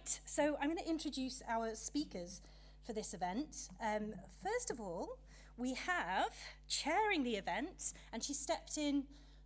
Right, so I'm going to introduce our speakers for this event. Um, first of all, we have chairing the event, and she stepped in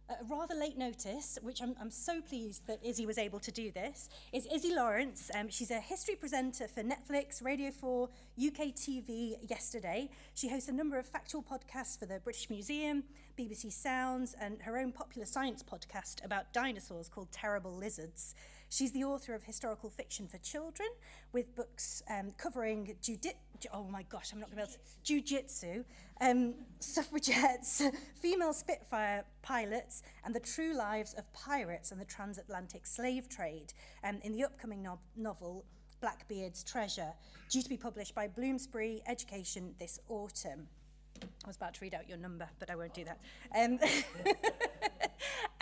a rather late notice, which I'm, I'm so pleased that Izzy was able to do this, is Izzy Lawrence. Um, she's a history presenter for Netflix, Radio 4, UK TV yesterday. She hosts a number of factual podcasts for the British Museum, BBC Sounds, and her own popular science podcast about dinosaurs called Terrible Lizards. She's the author of historical fiction for children with books um, covering judi- oh my gosh, I'm not going to be able to, jiu-jitsu, um, suffragettes, female Spitfire pilots, and the true lives of pirates and the transatlantic slave trade um, in the upcoming no novel Blackbeard's Treasure, due to be published by Bloomsbury Education this autumn. I was about to read out your number, but I won't do that. Um,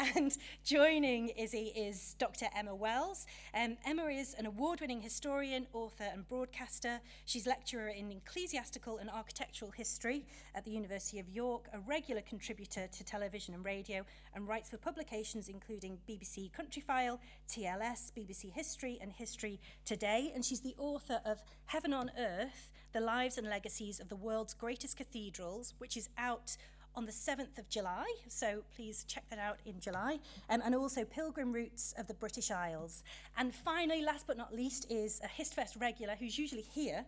and joining Izzy is Dr. Emma Wells. Um, Emma is an award-winning historian, author and broadcaster. She's lecturer in ecclesiastical and architectural history at the University of York, a regular contributor to television and radio, and writes for publications including BBC Countryfile, TLS, BBC History and History Today. And she's the author of Heaven on Earth, The Lives and Legacies of the World's Greatest Cathedrals, which is out on the 7th of July, so please check that out in July, um, and also Pilgrim Routes of the British Isles. And finally, last but not least, is a HistFest regular who's usually here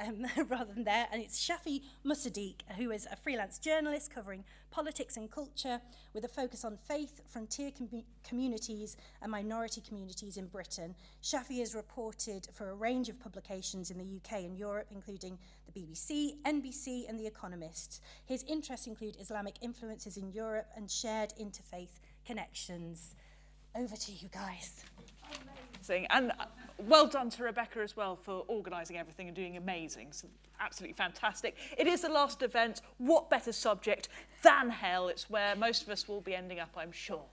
um, rather than there, and it's Shafi Musaddiq, who is a freelance journalist covering politics and culture with a focus on faith, frontier com communities and minority communities in Britain. Shafi has reported for a range of publications in the UK and Europe, including the BBC, NBC and The Economist. His interests include Islamic influences in Europe and shared interfaith connections. Over to you guys. Amazing. And uh, well done to Rebecca as well for organising everything and doing amazing. So absolutely fantastic. It is the last event. What better subject than hell? It's where most of us will be ending up, I'm sure.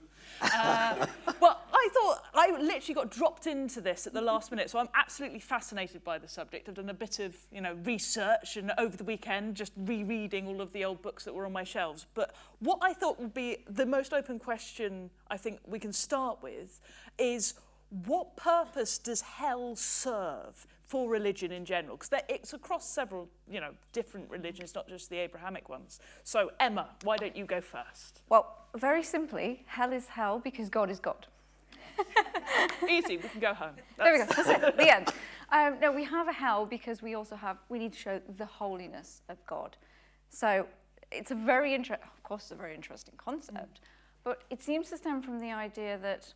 Uh, but I thought I literally got dropped into this at the last minute, so I'm absolutely fascinated by the subject. I've done a bit of, you know, research and over the weekend just rereading all of the old books that were on my shelves. But what I thought would be the most open question I think we can start with is what purpose does hell serve for religion in general? Because it's across several, you know, different religions, not just the Abrahamic ones. So, Emma, why don't you go first? Well, very simply, hell is hell because God is God. Easy, we can go home. That's... There we go, that's it, the end. Um, no, we have a hell because we also have, we need to show the holiness of God. So it's a very interesting, of course it's a very interesting concept, mm. but it seems to stem from the idea that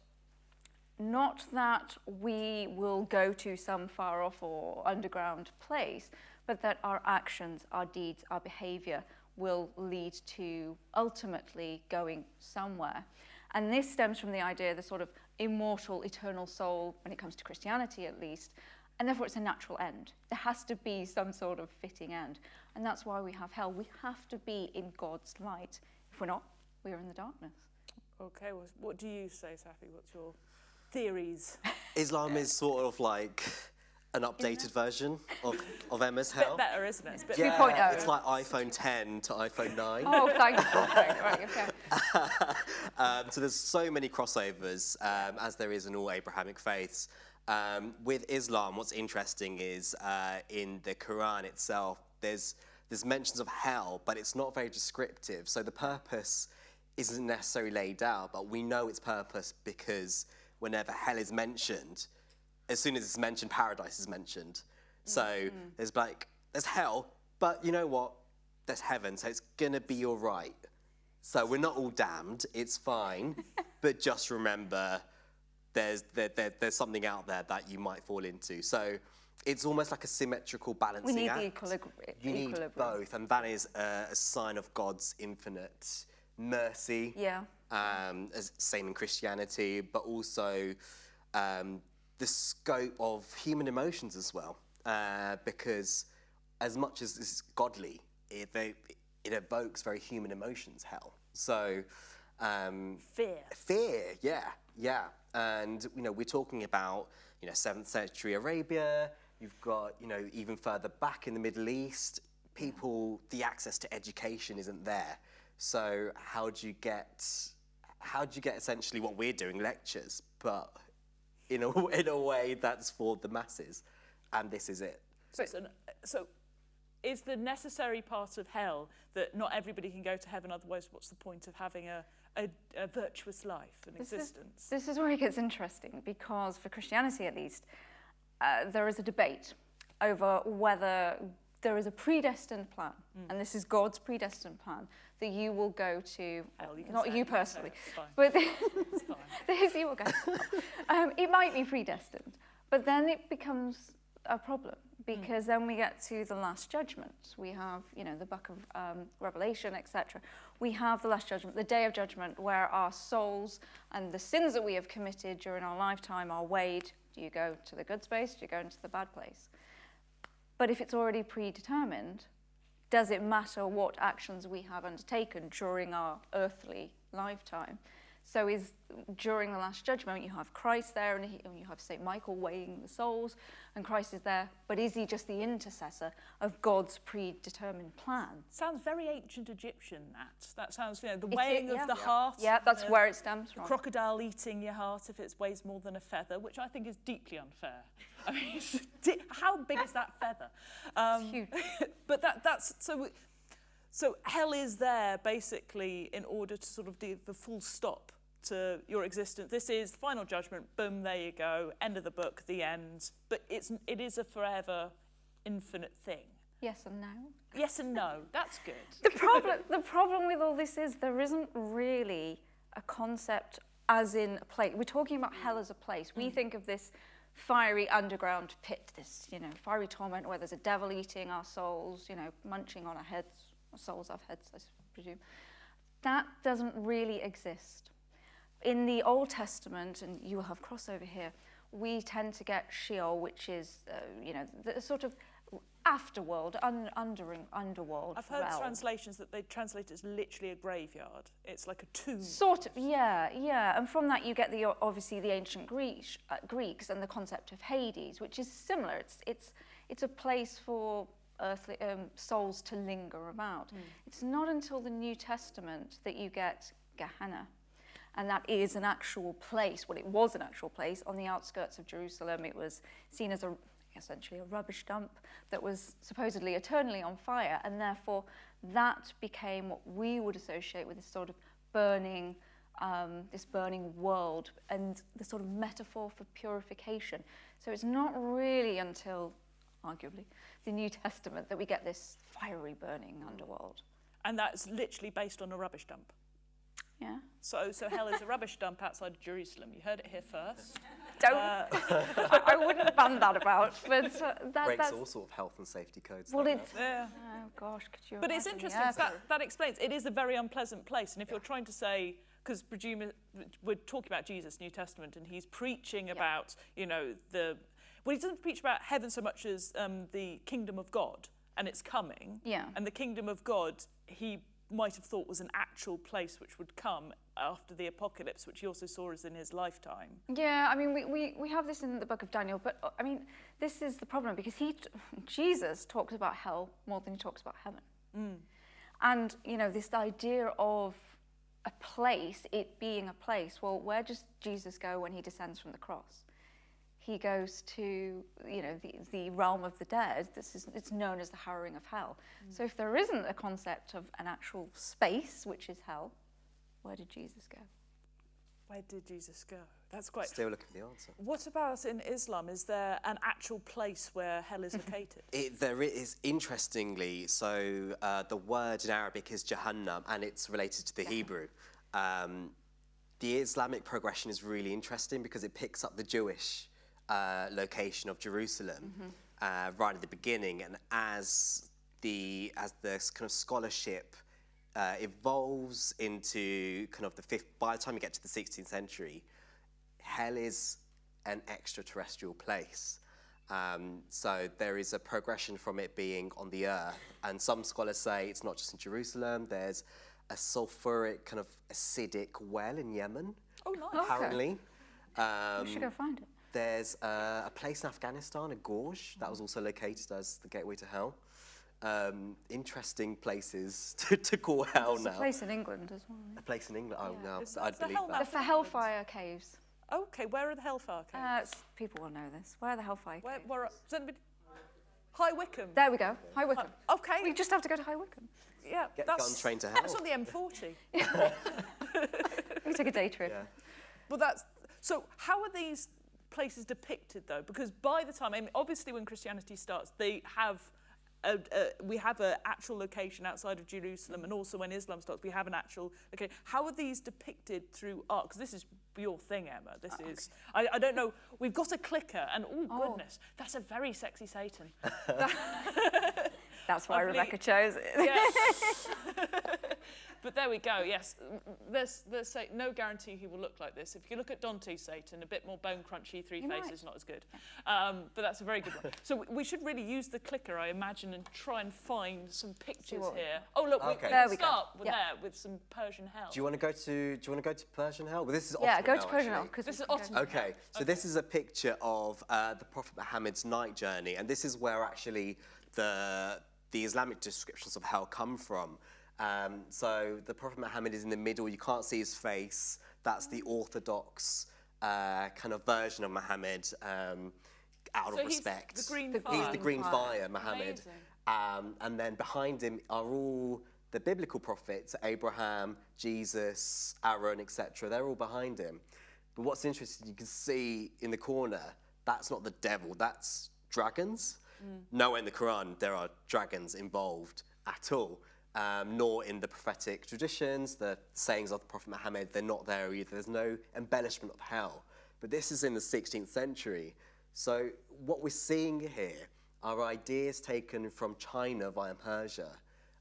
not that we will go to some far off or underground place, but that our actions, our deeds, our behavior will lead to ultimately going somewhere. And this stems from the idea of the sort of immortal, eternal soul, when it comes to Christianity at least, and therefore it's a natural end. There has to be some sort of fitting end. And that's why we have hell. We have to be in God's light. If we're not, we are in the darkness. Okay, well, what do you say, Safi? What's your theories. Islam is sort of like an updated version of, of Emma's Hell. It's better, isn't it? It's yeah, 2.0. It's like iPhone 10 to iPhone 9. Oh, thank you. right, okay. um, so there's so many crossovers, um, as there is in all Abrahamic faiths. Um, with Islam, what's interesting is uh, in the Quran itself, there's, there's mentions of hell, but it's not very descriptive. So the purpose isn't necessarily laid out, but we know its purpose because whenever hell is mentioned, as soon as it's mentioned, paradise is mentioned. So mm -hmm. there's like, there's hell, but you know what? There's heaven, so it's gonna be all right. So we're not all damned, it's fine, but just remember there's, there, there, there's something out there that you might fall into. So it's almost like a symmetrical balancing act. We need act. the equilibrium. You need both, and that is a, a sign of God's infinite mercy. Yeah um, as same in Christianity, but also um, the scope of human emotions as well, uh, because as much as this is godly, it, it evokes very human emotions, hell. So, um, fear. Fear, yeah, yeah. And, you know, we're talking about, you know, 7th century Arabia, you've got, you know, even further back in the Middle East, people, the access to education isn't there. So how do you get how do you get essentially what we're doing, lectures, but in a, in a way that's for the masses. And this is it. So, it's an, so is the necessary part of hell that not everybody can go to heaven, otherwise what's the point of having a, a, a virtuous life and This is, existence? this is where it gets interesting because for Christianity at least, uh, there is a debate over whether there is a predestined plan, Mm. and this is God's predestined plan, that you will go to, Hell, you not you it, you can say personally, fine. but fine. you will go. um, it might be predestined, but then it becomes a problem because then we get to the last judgment. We have, you know, the book of um, Revelation, etc. We have the last judgment, the day of judgment, where our souls and the sins that we have committed during our lifetime are weighed. Do you go to the good space? Do you go into the bad place? But if it's already predetermined, does it matter what actions we have undertaken during our earthly lifetime? So is during the last judgment you have Christ there and, he, and you have Saint Michael weighing the souls and Christ is there, but is he just the intercessor of God's predetermined plan? Sounds very ancient Egyptian, that. That sounds, you know, the It- weighing yeah. of the Yeah. heart. Yeah, that's the, where it stems from. crocodile eating your heart if it weighs more than a feather, which I think is deeply unfair. I mean, how big is that feather? Um, huge. but that, that's, so, we- so hell is there basically in order to sort of do the full stop to your existence. This is final judgment, boom, there you go, end of the book, the end. But it's, it is a forever infinite thing. Yes and no. Yes and no, that's good. the problem the problem with all this is there isn't really a concept as in a place. We're talking about hell as a place. We mm. think of this fiery underground pit, this you know fiery torment where there's a devil eating our souls, you know, munching on our heads. Souls have heads, I presume. That doesn't really exist. In the Old Testament, and you will have crossover here, we tend to get Sheol, which is, uh, you know, the sort of afterworld, un, under, underworld I've heard realm. translations that they translate it as literally a graveyard. It's like a tomb. Sort of, yeah, yeah. And from that you get the obviously the ancient Greek, uh, Greeks and the concept of Hades, which is similar. It's it's it's a place for earthly um, souls to linger about. It's not until the New Testament that you get Gehenna. And that is an actual place. Well, it was an actual place on the outskirts of Jerusalem. It was seen as a essentially a rubbish dump that was supposedly eternally on fire, and therefore that became what we would associate with this sort of burning, um, this burning world, and the sort of metaphor for purification. So it's not really until, arguably, the New Testament that we get this fiery burning underworld. And that's literally based on a rubbish dump. Yeah. So, so hell is a rubbish dump outside of Jerusalem. You heard it here first. Don't. Uh, I, I wouldn't ban that about, but uh, that, Breaks that's. all sort of health and safety codes. Well, like it's. yeah. Oh gosh, could you? But it's interesting. Yeah, 'cause that, that explains. It is a very unpleasant place. And if you're trying to say, because presume we're talking about Jesus, New Testament, and he's preaching about, you know, the. Well, he doesn't preach about heaven so much as um, the kingdom of God and it's coming. Yeah. And the kingdom of God, he might have thought was an actual place which would come after the apocalypse, which he also saw as in his lifetime. Yeah, I mean, we, we, we have this in the book of Daniel, but uh, I mean, this is the problem because he, Jesus talks about hell more than he talks about heaven. And, you know, this idea of a place, it being a place, well, where does Jesus go when he descends from the cross? He goes to, you know, the, the realm of the dead. This is, it's known as the harrowing of hell. So if there isn't a concept of an actual space, which is hell, where did Jesus go? Where did Jesus go? That's quite. Still looking for the answer. What about in Islam? Is there an actual place where hell is located? It, there is, interestingly, so uh, the word in Arabic is Jahannam and it's related to the Hebrew. Um, the Islamic progression is really interesting because it picks up the Jewish uh, location of Jerusalem uh, right at the beginning, and as the as the kind of scholarship uh, evolves into kind of the fifth, by the time you get to the 16th century, hell is an extraterrestrial place. Um, so there is a progression from it being on the earth, and some scholars say it's not just in Jerusalem. There's a sulfuric kind of acidic well in Yemen, oh, nice. Okay. apparently. Um, We should go find it. There's uh, a place in Afghanistan, a gorge, that was also located as the gateway to hell. Um, interesting places to, to call hell There's a place in England as well. A place in England. Oh, no, Is I'd believe Hell that. The for Hellfire Caves. Okay, where are the Hellfire Caves? Uh, people will know this. Where are the Hellfire where, Caves? where, does anybody... High Wycombe. There we go. High Wycombe. Okay. We just have to go to High Wycombe. yeah, Get that's, gun train to hell. That's hell. on the M40. We take a day trip. Yeah. Well, that's so. How are these places depicted though? Because by the time, I mean, obviously, when Christianity starts, they have. A, a, we have an actual location outside of Jerusalem, and also when Islam starts, we have an actual. Okay, how are these depicted through art? Because this is your thing, Emma. This oh, is. I, I don't know. We've got a clicker, and oh goodness, that's a very sexy Satan. That's why. Rebecca chose it. Yes. but there we go. Yes, there's there's say, no guarantee he will look like this. If you look at Dante's Satan, a bit more bone crunchy, three You faces, might. not as good. Um, but that's a very good one. So we- we should really use the clicker, I imagine, and try and find some pictures what here. Oh look, we, Okay. we There can we go. start with Yeah. there with some Persian hell. Do you want to go to Do you want to go to Persian hell? Well, this is Yeah, go now, to Persian hell because This is Ottoman. Okay, so this is a picture of uh, the Prophet Muhammad's night journey, and this is where actually the the Islamic descriptions of hell come from. Um, so the Prophet Muhammad is in the middle; you can't see his face. That's the orthodox uh, kind of version of Muhammad, um, out So of he's respect. the green The fire. He's the green fire. fire, Muhammad. Um, and then behind him are all the biblical prophets Abraham, Jesus, Aaron, etc. They're all behind him. But what's interesting, you can see in the corner, that's not the devil, that's dragons. Nowhere in the Quran there are dragons involved at all. Um, nor in the prophetic traditions, the sayings of the Prophet Muhammad, they're not there either. There's no embellishment of hell. But this is in the 16th century. So what we're seeing here are ideas taken from China via Persia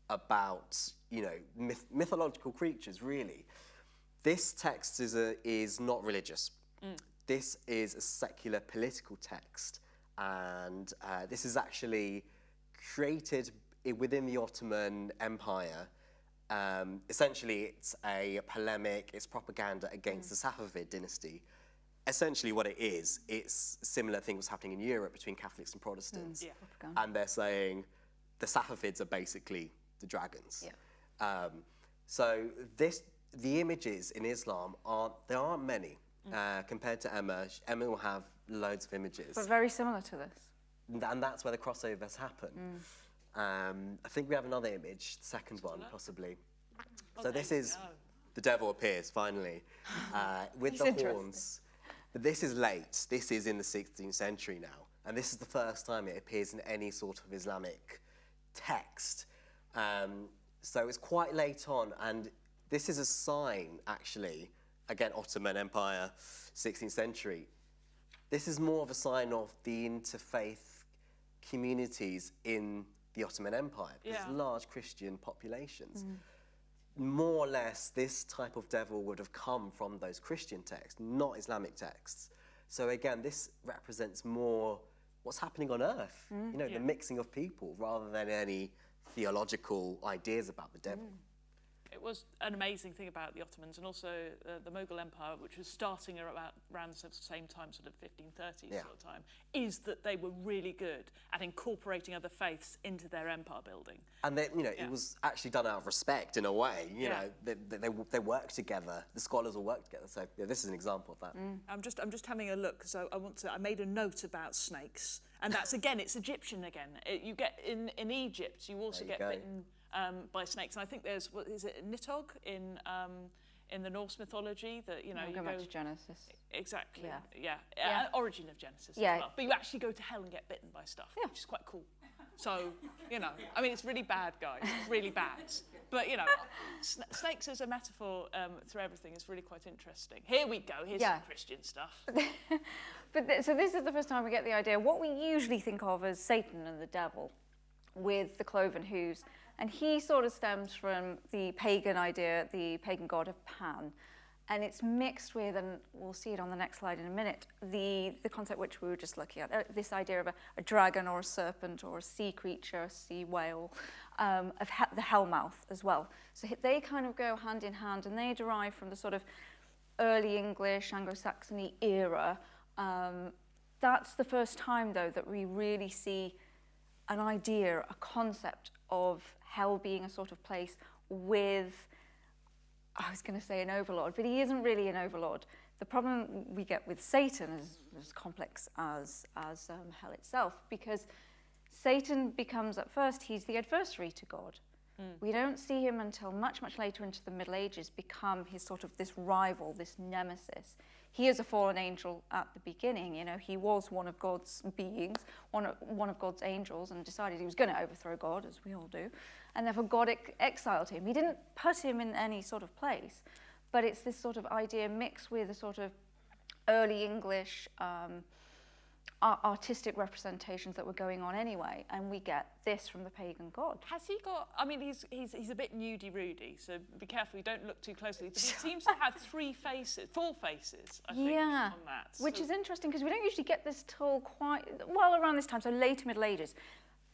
about, you know, myth- mythological creatures, really. This text is, a, is not religious. This is a secular political text. And uh, this is actually created i- within the Ottoman Empire. Um, essentially, it's a polemic, it's propaganda against the Safavid dynasty. Essentially, what it is, it's similar thing was happening in Europe between Catholics and Protestants. Yeah. And they're saying the Safavids are basically the dragons. Um, so this, the images in Islam aren't there aren't many uh, compared to Emma. Sh- Emma will have loads of images, But very similar to this. and and that's where the crossovers happen. Um, I think we have another image, the second one possibly. so there this is go. the devil appears finally uh, with the horns. But this is late. This is in the 16th century now, and this is the first time it appears in any sort of Islamic text. Um, so it's quite late on, and this is a sign, actually, again, Ottoman Empire, 16th century. This is more of a sign of the interfaith communities in the Ottoman Empire. There's Yeah. large Christian populations. Mm. More or less, this type of devil would have come from those Christian texts, not Islamic texts. So again, this represents more what's happening on earth, mm. you know, Yeah. the mixing of people rather than any theological ideas about the devil. Mm. It was an amazing thing about the Ottomans and also uh, the Mughal Empire, which was starting about around the same time, sort of 1530s Yeah. sort of time, is that they were really good at incorporating other faiths into their empire building. And then, you know, Yeah. it was actually done out of respect in a way. You Yeah. know, they, they, they, they work together. The scholars all work together. So yeah, this is an example of that. I'm just I'm just having a look because I, I want to I made a note about snakes and that's again it's Egyptian again. It, you get in in Egypt you also you get go. bitten um, by snakes and I think there's what is it Nidhogg in um, in the Norse mythology that you know We'll you go go back to Genesis. exactly Yeah. yeah, Yeah. Uh, origin of Genesis Yeah. as well. But you actually go to hell and get bitten by stuff, yeah. which is quite cool. So you know I mean it's really bad guys, really bad. But you know, sn- snakes as a metaphor um, through everything is really quite interesting. Here we go. Here's Yeah. some Christian stuff. But th- so this is the first time we get the idea. What we usually think of as Satan and the devil, with the cloven hooves, and he sort of stems from the pagan idea, the pagan god of Pan, and it's mixed with, and we'll see it on the next slide in a minute, the the concept which we were just looking at, uh, this idea of a, a dragon or a serpent or a sea creature, a sea whale, um, of he- the hellmouth as well. So they kind of go hand in hand, and they derive from the sort of early English, Anglo-Saxony era. Um, that's the first time, though, that we really see an idea, a concept of hell being a sort of place with, I was going to say an overlord, but he isn't really an overlord. The problem we get with Satan is as complex as, as um, hell itself because Satan becomes, at first, he's the adversary to God. We don't see him until much, much later into the Middle Ages become his sort of this rival, this nemesis. He is a fallen angel at the beginning, you know, he was one of God's beings, one of, one of God's angels, and decided he was going to overthrow God, as we all do. And therefore, God ex- exiled him. He didn't put him in any sort of place, but it's this sort of idea mixed with a sort of early English um, artistic representations that were going on anyway, and we get this from the pagan god. Has he got? I mean, he's he's he's a bit nudie Rudy, so be careful. You don't look too closely. But he seems to have three faces, four faces. I think, yeah, on that. which So- is interesting because we don't usually get this till quite well around this time, so later Middle Ages.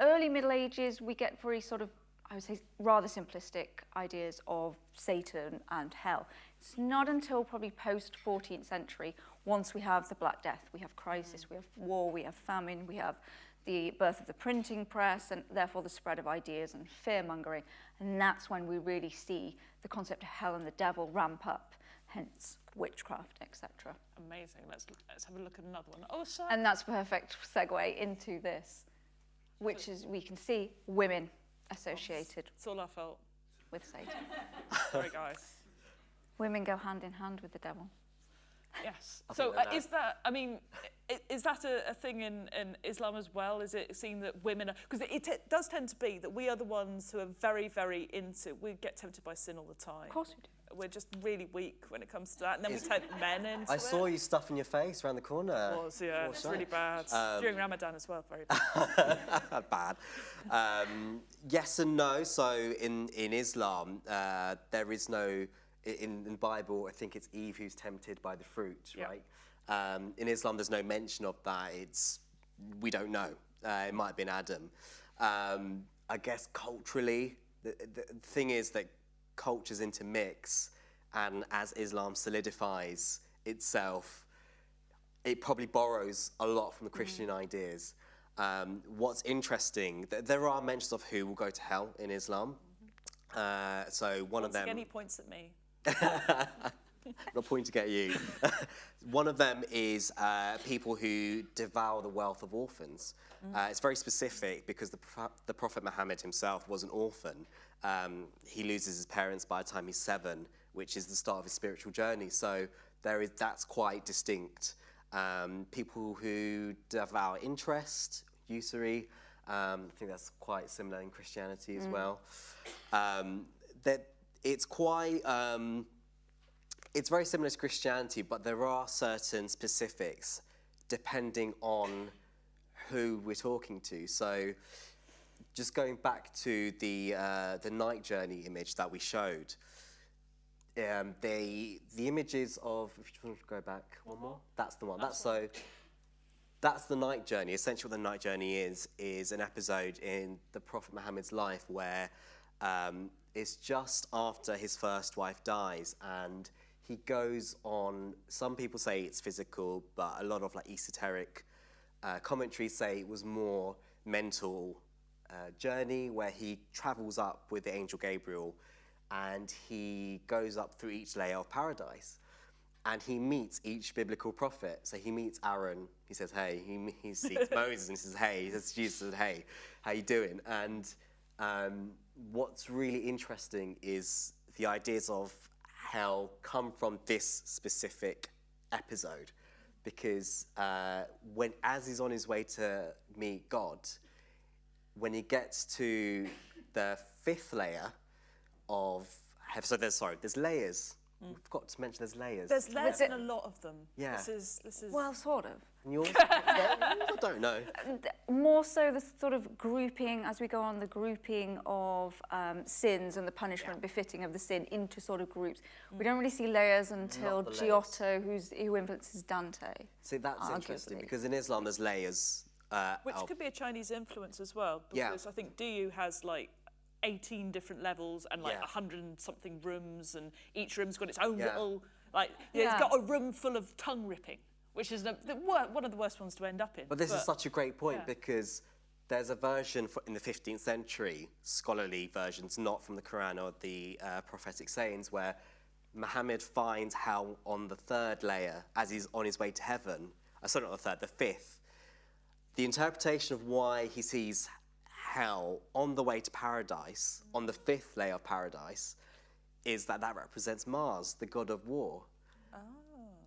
Early Middle Ages, we get very sort of, I would say, rather simplistic ideas of Satan and hell. It's not until probably post 14th century, once we have the Black Death, we have crisis, we have war, we have famine, we have the birth of the printing press, and therefore the spread of ideas and fear mongering. And that's when we really see the concept of hell and the devil ramp up, hence witchcraft, etc. amazing. Let's let's have a look at another one. Oh, so And that's perfect segue into this, which is we can see women associated it's all our fault. with Satan. Sorry, guys. Women go hand in hand with the devil. Yes. I So think uh, that- is that? I mean, is that a, a thing in, in Islam as well? Is it seen that women are because it, it does tend to be that we are the ones who are very very into. We get tempted by sin all the time. Of course we do. We're just really weak when it comes to that, and then Is- we tempt men into I it. saw you stuffing your face around the corner. It was, yeah, Before it's really bad. During Ramadan as well, very bad. bad. Um, yes and no. So in in Islam, uh, there is no in in the Bible. I think it's Eve who's tempted by the fruit, Yeah. right? Um, in Islam, there's no mention of that. It's we don't know. Uh, it might have been Adam. Um, I guess culturally, the, the thing is that cultures intermix, and as Islam solidifies itself, it probably borrows a lot from the Christian ideas. Um, what's interesting, th- there are mentions of who will go to hell in Islam. Uh, so one Once of them, again, he points at me. not pointing at you. one of them is uh, people who devour the wealth of orphans. Uh, it's very specific because the, Prophet- the Prophet Muhammad himself was an orphan. Um, he loses his parents by the time he's seven, which is the start of his spiritual journey. So there is that's quite distinct. Um, people who devour interest, usury. Um, I think that's quite similar in Christianity as well. Um, that it's quite. It's very similar to Christianity, but there are certain specifics depending on who we're talking to. So, just going back to the uh, the night journey image that we showed, um, the the images of if you want to go back one more, that's the one. That's so. That's the night journey. Essentially, what the night journey is is an episode in the Prophet Muhammad's life where um, it's just after his first wife dies, and he goes on. Some people say it's physical, but a lot of like esoteric uh, commentaries say it was more mental uh, journey where he travels up with the angel Gabriel, and he goes up through each layer of paradise and he meets each biblical prophet. So he meets Aaron. He says, "Hey." He, he sees Moses and he says, "Hey." He says, "Jesus says, hey, how you doing?" And um, what's really interesting is the ideas of hell come from this specific episode, because uh, when as he's on his way to meet God, when he gets to the fifth layer of so there's sorry, there's layers. We forgot to mention there's layers. There's layers it- in a lot of them. Yeah. This is this is. Well, sort of. And yours? I don't know. More so the sort of grouping, as we go on, the grouping of um, sins and the punishment befitting of the sin into sort of groups. We don't really see layers until the layers. Giotto, who's, who influences Dante. See, that's interesting because in Islam there's layers. Uh, Which of- could be a Chinese influence as well, Yeah. because I think Diyu has like 18 different levels and like Yeah. 100 and something rooms, and each room's got its own Yeah. little, like, yeah. Yeah. it's got a room full of tongue ripping, which is the, the, one of the worst ones to end up in. But this is such a great point yeah. because there's a version for, in the 15th century, scholarly versions, not from the Quran or the uh, prophetic sayings, where Muhammad finds hell on the third layer as he's on his way to heaven. Uh, sorry, not the third, the fifth. The interpretation of why he sees hell on the way to paradise, on the fifth layer of paradise, is that that represents Mars, the god of war. Oh.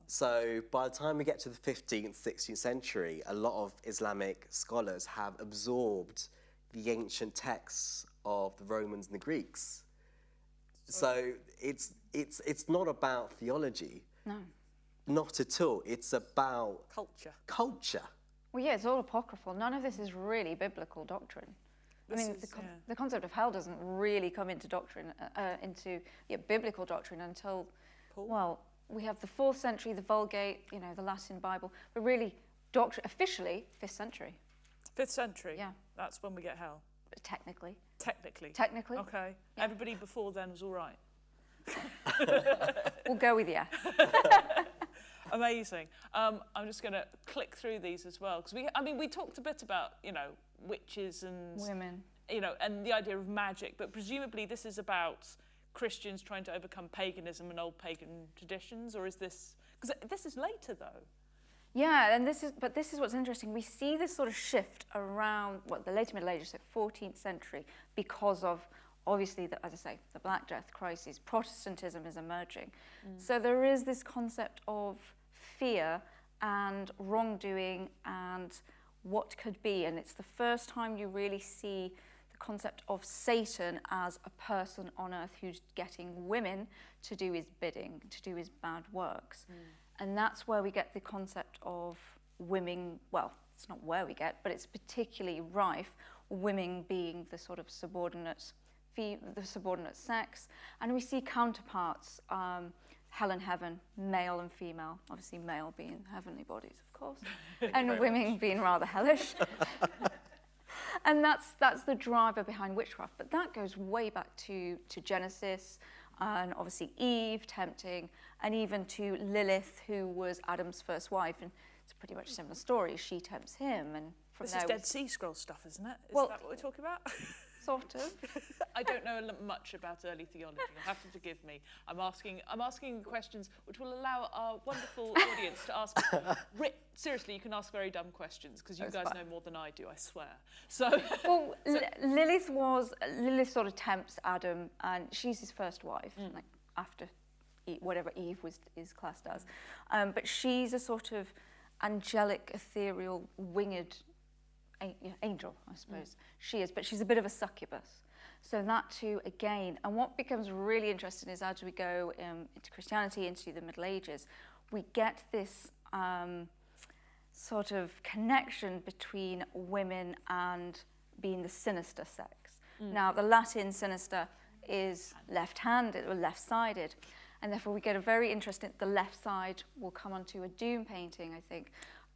So by the time we get to the 15th, 16th century, a lot of Islamic scholars have absorbed the ancient texts of the Romans and the Greeks. So it's, it's, it's not about theology. No. Not at all. It's about Culture. culture. Well, yeah, it's all apocryphal. None of this is really biblical doctrine. I mean, is- the, con- yeah. the concept of hell doesn't really come into doctrine, uh, uh, into yeah, biblical doctrine until, well, we have the fourth century, the Vulgate, you know, the Latin Bible, but really, doctrine officially fifth century, Fifth century. Yeah. That's when we get hell. technically. Technically. Technically, Okay. Everybody before then was all right. we'll go with yes. Amazing. Um, I'm just going to click through these as well because we, I mean, we talked a bit about you know witches and Women. you know and the idea of magic, but presumably this is about Christians trying to overcome paganism and old pagan traditions, or is this because this is later though? Yeah, and this is, but this is what's interesting. We see this sort of shift around what the later Middle Ages, so 14th century, because of obviously, the, as I say, the Black Death crisis. Protestantism is emerging, mm. so there is this concept of fear and wrongdoing and what could be, and it's the first time you really see the concept of Satan as a person on earth who's getting women to do his bidding, to do his bad works. And that's where we get the concept of women, well, it's not where we get, but it's particularly rife, women being the sort of subordinate, the subordinate sex. And we see counterparts, um, hell and heaven, male and female, obviously male being heavenly bodies, of course, and women being rather hellish. and that's that's the driver behind witchcraft. But that goes way back to to Genesis, and obviously Eve tempting, and even to Lilith, who was Adam's first wife, and it's pretty much a similar story. She tempts him, and from This there is Dead Sea Scroll stuff, isn't it? Is Well- that what we're talking about? sort of. I don't know much about early theology. You'll have to forgive me. I'm asking, I'm asking questions which will allow our wonderful audience to ask. Ri- seriously, you can ask very dumb questions because you That's guys fine. know more than I do. I swear. So, well, Li- Lilith was Lilith sort of tempts Adam, and she's his first wife, like after whatever Eve was is classed as. Um, but she's a sort of angelic, ethereal, winged angel, I suppose. She is, but she's a bit of a succubus. So that too, again, and what becomes really interesting is as we go um, into Christianity, into the Middle Ages, we get this um, sort of connection between women and being the sinister sex. Now, the Latin sinister is left-handed or left-sided, and therefore we get a very interesting. The left side will come onto a Doom painting, I think.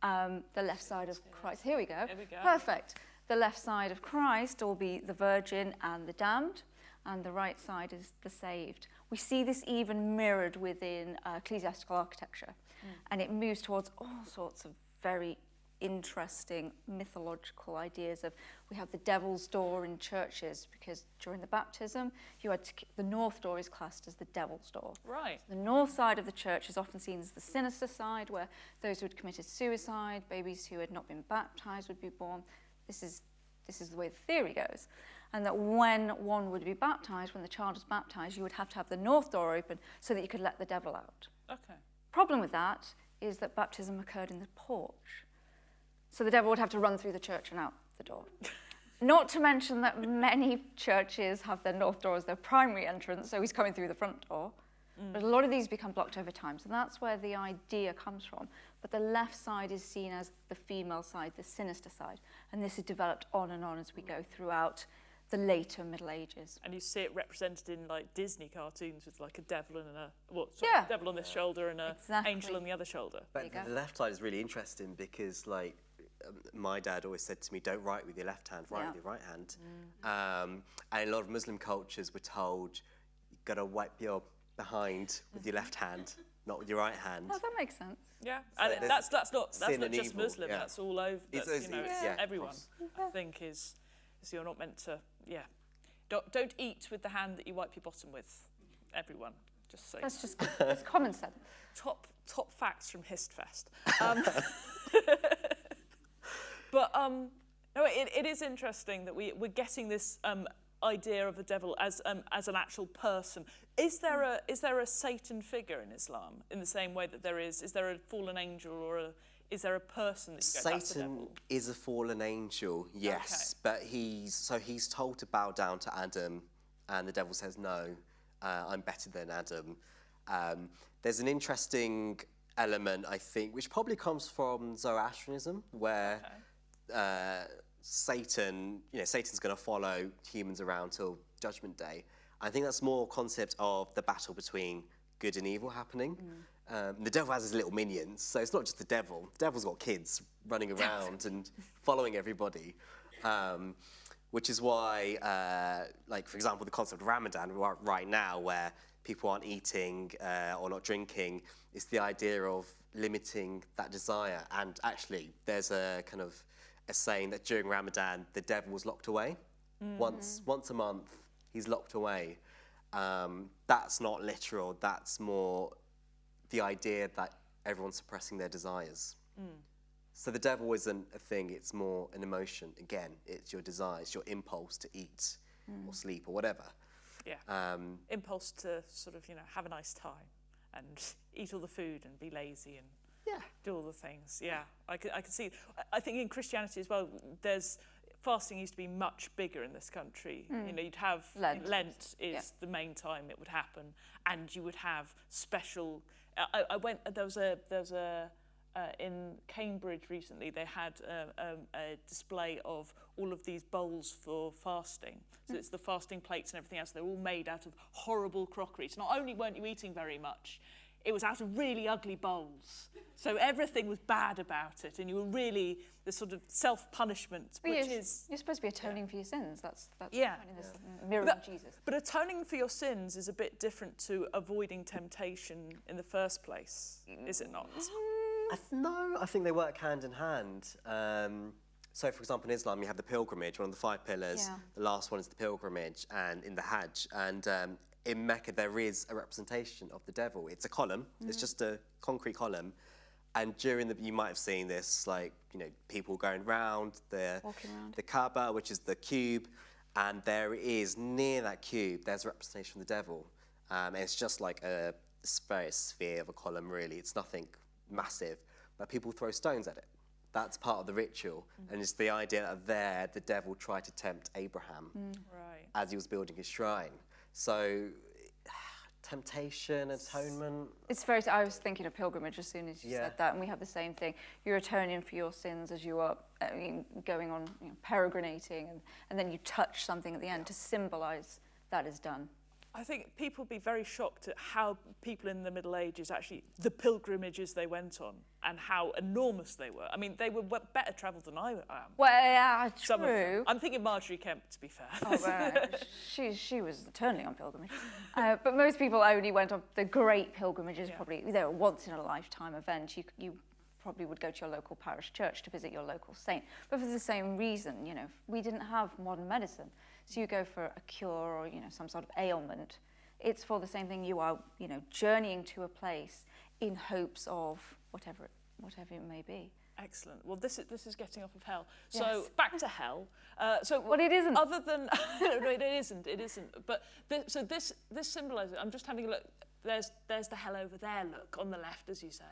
Um, the left side of Christ. Here we go. Here we go. Perfect. The left side of Christ will be the virgin and the damned, and the right side is the saved. We see this even mirrored within uh, ecclesiastical architecture, and it moves towards all sorts of very interesting mythological ideas of we have the devil's door in churches because during the baptism you had to, the north door is classed as the devil's door right. the north side of the church is often seen as the sinister side, where those who had committed suicide, babies who had not been baptized would be born. This is, this is the way the theory goes. And that when one would be baptized, when the child was baptized, you would have to have the north door open so that you could let the devil out. Okay. Problem with that is that baptism occurred in the porch. So the devil would have to run through the church and out the door. Not to mention that many churches have their north door as their primary entrance, so he's coming through the front door. Mm. But a lot of these become blocked over time, so that's where the idea comes from. But the left side is seen as the female side, the sinister side, and this is developed on and on as we go throughout the later Middle Ages. And you see it represented in like Disney cartoons with like a devil and a what? Sorry, Yeah. devil on this shoulder and an Exactly. angel on the other shoulder. But the left side is really interesting because, like, my dad always said to me, "Don't write with your left hand, write Yeah. with your right hand." Um, and a lot of Muslim cultures, we're told you've got to wipe your behind with your left hand, not with your right hand. Oh, that makes sense. Yeah, and it- that's that's not that's not just evil, Muslim. yeah. That's all over. It's- That's, it's- you know, it's- it's yeah, everyone. across. I think is is you're not meant to. Yeah, don't don't eat with the hand that you wipe your bottom with. Everyone. Just so you That's just it's common sense. top top facts from Histfest. Um, but um, no, it, it is interesting that we, we're getting this um, idea of the devil as um, as an actual person. Is there a is there a Satan figure in Islam in the same way that there is? Is there a fallen angel or a is there a person that you go, that's the Satan is a fallen angel, yes, but he's so he's told to bow down to Adam, and the devil says no, uh, I'm better than Adam. Um, there's an interesting element, I think, which probably comes from Zoroastrianism, where uh, Satan, you know, Satan's going to follow humans around till Judgment Day. I think that's more concept of the battle between good and evil happening. Um, the devil has his little minions, so it's not just the devil. The devil's got kids running around and following everybody. Um, which is why, uh, like for example, the concept of Ramadan right now, where people aren't eating uh, or not drinking, is the idea of limiting that desire. And actually, there's a kind of a saying that during Ramadan, the devil was locked away. Once, once a month, he's locked away. Um, that's not literal. That's more the idea that everyone's suppressing their desires. So the devil isn't a thing, it's more an emotion. Again, it's your desire, it's your impulse to eat or sleep or whatever. Yeah. Um, Impulse to sort of you know have a nice time and eat all the food and be lazy and yeah. do all the things. Yeah, I can, I can see. I- think in Christianity as well, there's fasting used to be much bigger in this country. You know, you'd have Lent. Lent is Yeah. the main time it would happen, and you would have special. I, I- went. There was a. There was a. Uh, in Cambridge recently, they had uh, um, a display of all of these bowls for fasting. So it's the fasting plates and everything else. They're all made out of horrible crockery. So not only weren't you eating very much, it was out of really ugly bowls. So everything was bad about it, and you were really the sort of self-punishment, But which you're, is. you're supposed to be atoning for your sins. That's that's the Yeah. point in this mirroring But, Jesus. but atoning for your sins is a bit different to avoiding temptation in the first place, is it not? I th- no, I think they work hand in hand. Um, so, for example, in Islam, you have the pilgrimage, one of the five pillars. Yeah. The last one is the pilgrimage, and in the Hajj. And um, in Mecca, there is a representation of the devil. It's a column, it's mm-hmm. just a concrete column. And during the, you might have seen this, like, you know, people going round the, Walking around. the Kaaba, which is the cube, and there is, near that cube, there's a representation of the devil. Um, and it's just like a very sphere of a column, really. It's nothing massive, but people throw stones at it. That's part of the ritual. Mm. And it's the idea that there, the devil tried to tempt Abraham mm. Right. as he was building his shrine. So, temptation, atonement. It's very. I was thinking of pilgrimage as soon as you Yeah. said that, and we have the same thing. You're atoning for your sins as you are uh, I mean, going on you know, peregrinating, and, and then you touch something at the end to symbolise that is done. I think people would be very shocked at how people in the Middle Ages actually, the pilgrimages they went on and how enormous they were. I mean, they were better travelled than I am. Well, yeah, Some true. I'm thinking Margery Kempe, to be fair. Oh, she, she was eternally on pilgrimage. Uh, but most people only went on the great pilgrimages, Yeah. probably. They were once in a lifetime event. You, you probably would go to your local parish church to visit your local saint. But for the same reason, you know, we didn't have modern medicine. So you go for a cure or, you know, some sort of ailment. It's for the same thing. You are, you know, journeying to a place in hopes of whatever whatever it may be. Excellent. Well, this is, this is getting off of hell. So Yes. back to hell. Uh, so Well, it isn't. Other than no, no, it isn't. It isn't. But thi- so this this symbolises. I'm just having a look. There's there's the hell over there. Look on the left, as you say.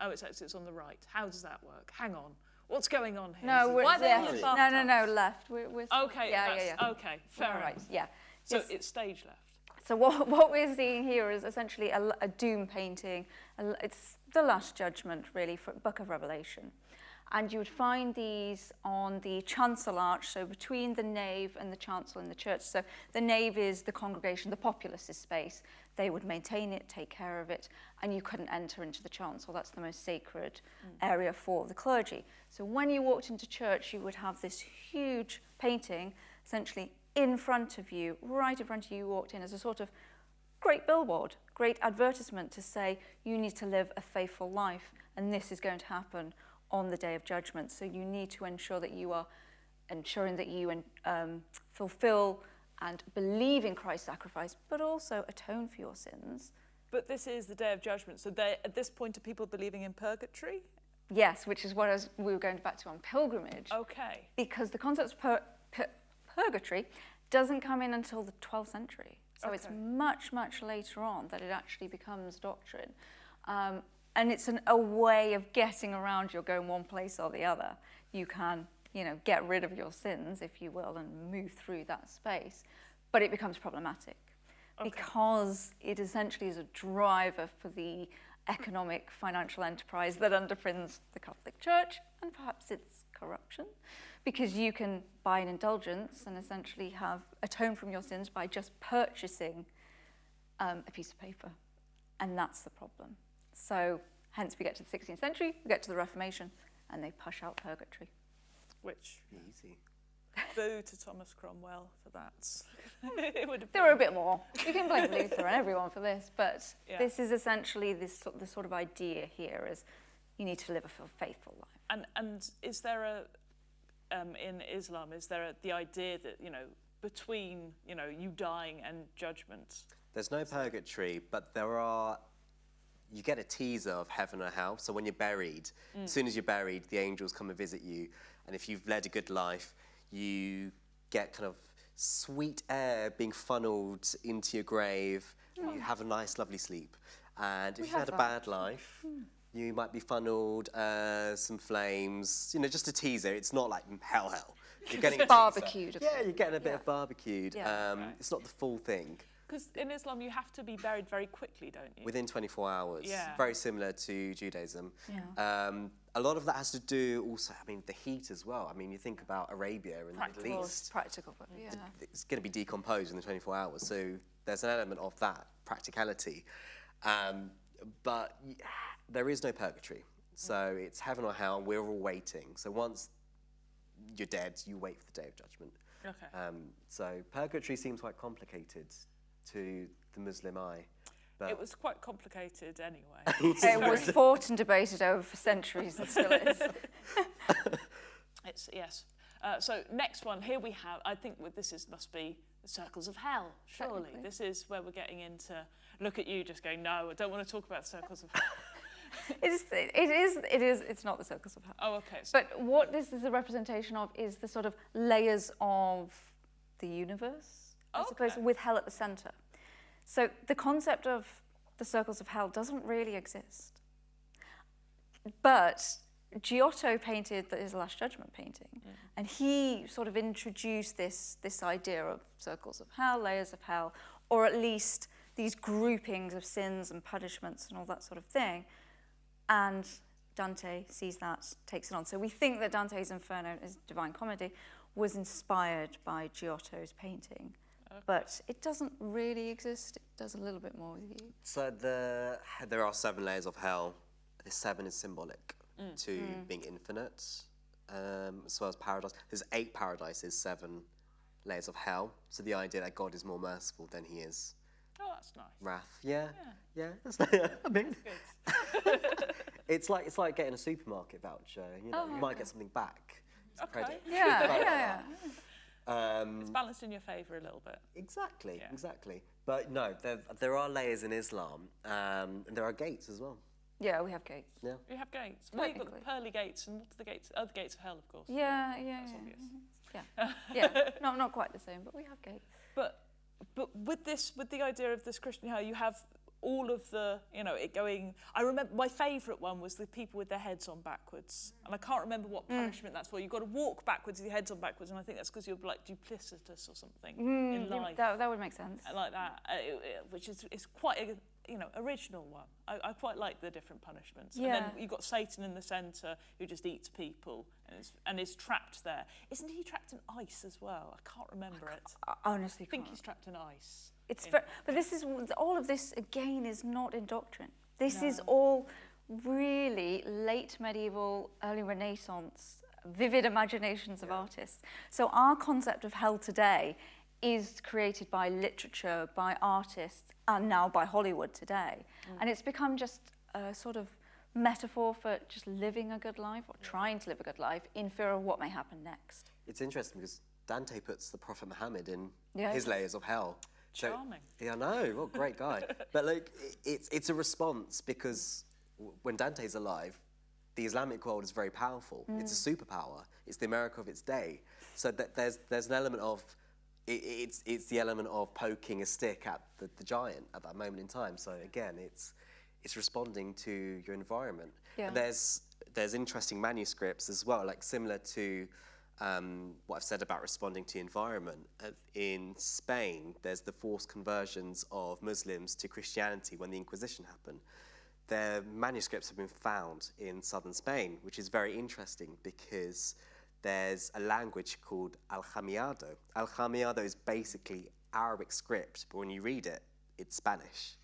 Oh, it's it's on the right. How does that work? Hang on. What's going on here? No, we're Why are they in left. No, no, no, left. We're, we're Okay. Yeah, yeah, yeah. Okay. Fair All right. enough. Yeah. So Yes. it's stage left. So what, what we're seeing here is essentially a, a doom painting. A it's the last judgment, really, for Book of Revelation. And you would find these on the chancel arch, so between the nave and the chancel in the church. So the nave is the congregation, the populace's space. They would maintain it, take care of it, and you couldn't enter into the chancel. That's the most sacred area for the clergy. So when you walked into church, you would have this huge painting, essentially in front of you, right in front of you, you walked in as a sort of great billboard, great advertisement to say you need to live a faithful life and this is going to happen on the day of judgment. So you need to ensure that you are ensuring that you um, fulfill and believe in Christ's sacrifice, but also atone for your sins But this is the day of judgment. So at this point, are people believing in purgatory? Yes, which is what was, we were going back to on pilgrimage. Okay. because the concept of pur- pur- purgatory doesn't come in until the 12th century. So it's much, much later on that it actually becomes doctrine. Um, and it's an, a way of getting around you're going one place or the other. You can, you know, get rid of your sins, if you will, and move through that space. But it becomes problematic because it essentially is a driver for the economic financial enterprise that underpins the Catholic Church and perhaps its corruption. Because you can buy an indulgence and essentially have atone from your sins by just purchasing um, a piece of paper. And that's the problem. So, hence, we get to the 16th century, we get to the Reformation, and they push out purgatory. Which, Easy. boo to Thomas Cromwell for that. it would have There been. were a bit more. You can blame Luther and everyone for this, but Yeah. this is essentially this, sort- the sort of idea here is you need to live a faithful life. And, and is there a, um, in Islam, is there a, the idea that, you know, between, you know, you dying and judgment? There's no purgatory, but there are. You get a teaser of heaven or hell. So when you're buried, as soon as you're buried, the angels come and visit you. And if you've led a good life, you get kind of sweet air being funneled into your grave. You have a nice, lovely sleep. And if you've have had a bad life, you might be funneled uh, some flames. You know, just a teaser. It's not like hell, hell. You're getting a. Barbecued Yeah, bit. you're getting a bit Yeah. of barbecued. Yeah. Um, It's not the full thing. Because in Islam, you have to be buried very quickly, don't you? within 24 hours. Yeah. Very similar to Judaism. Yeah. Um, a lot of that has to do also, I mean, the heat as well. I mean, you think about Arabia and the Middle East, practical, but yeah. it's going to be decomposed in the 24 hours. So there's an element of that practicality. Um, but there is no purgatory. So it's heaven or hell, we're all waiting. So once you're dead, you wait for the day of judgment. Okay. Um, so purgatory seems quite complicated to the Muslim eye. But It was quite complicated anyway. It was fought and debated over for centuries and still is. It's yes. Uh, so next one here we have. I think what this is must be the circles of hell. Surely this is where we're getting into. Look at you, just going. No, I don't want to talk about circles of hell. It is, it is, it is, it's not the circles of hell. Oh, okay. So, But what this is a representation of is the sort of layers of the universe, I suppose, with hell at the center. So the concept of the circles of hell doesn't really exist. But Giotto painted the, his Last Judgment painting, mm. and he sort of introduced this, this idea of circles of hell, layers of hell, or at least these groupings of sins and punishments and all that sort of thing. And Dante sees that, takes it on. So we think that Dante's Inferno, his Divine Comedy, was inspired by Giotto's painting. But it doesn't really exist. It does a little bit more with you. So the there are seven layers of hell. The seven is symbolic to being infinite, um, as well as paradise. There's eight paradises, seven layers of hell. So the idea that God is more merciful than He is oh, that's nice. wrath. Yeah, yeah. That's I mean, it's like it's like getting a supermarket voucher. You know, you might get something back. It's Okay. credit. Yeah, Like yeah, that. Um, It's balanced in your favour a little bit. Exactly, Yeah. exactly. But no, there, there are layers in Islam, um, and there are gates as well. Yeah, we have gates. Yeah. You have gates. Well, you've got the pearly gates, and what are the gates? Oh, gates of hell, of course. Yeah, yeah, That's yeah. obvious. Yeah, yeah. Not, not quite the same, but we have gates. But but with this, with the idea of this Christian hell, you have all of the, you know, it going. I remember my favourite one was the people with their heads on backwards, and I can't remember what punishment that's for. You've got to walk backwards with your heads on backwards, and I think that's because you're like duplicitous or something in Yeah, life. That, that would make sense. like that, uh, it- it- which is, is quite a you know original one. I, I quite like the different punishments. And Yeah. then you've got Satan in the centre who just eats people and is, and is trapped there. Isn't he trapped in ice as well? I can't remember it. I honestly I think can't. he's trapped in ice. It's ver- but this is all of this again is not in doctrine. This is all really late medieval, early Renaissance, vivid imaginations of artists. So our concept of hell today is created by literature, by artists, and now by Hollywood today. Mm. And it's become just a sort of metaphor for just living a good life or trying to live a good life in fear of what may happen next. It's interesting because Dante puts the Prophet Muhammad in Yeah, his layers of hell. So- Charming. yeah, I know. What a great guy. but like, it's it's a response because when Dante's alive, the Islamic world is very powerful. It's a mm. superpower. It's the America of its day. So that there's there's an element of it, it's it's the element of poking a stick at the, the giant at that moment in time. So again, it's it's responding to your environment. Yeah. There's there's interesting manuscripts as well, like similar to um, what I've said about responding to the environment. In Spain, there's the forced conversions of Muslims to Christianity when the Inquisition happened. Their manuscripts have been found in southern Spain, which is very interesting because there's a language called Aljamiado. Al Jamiado is basically Arabic script, but when you read it, it's Spanish.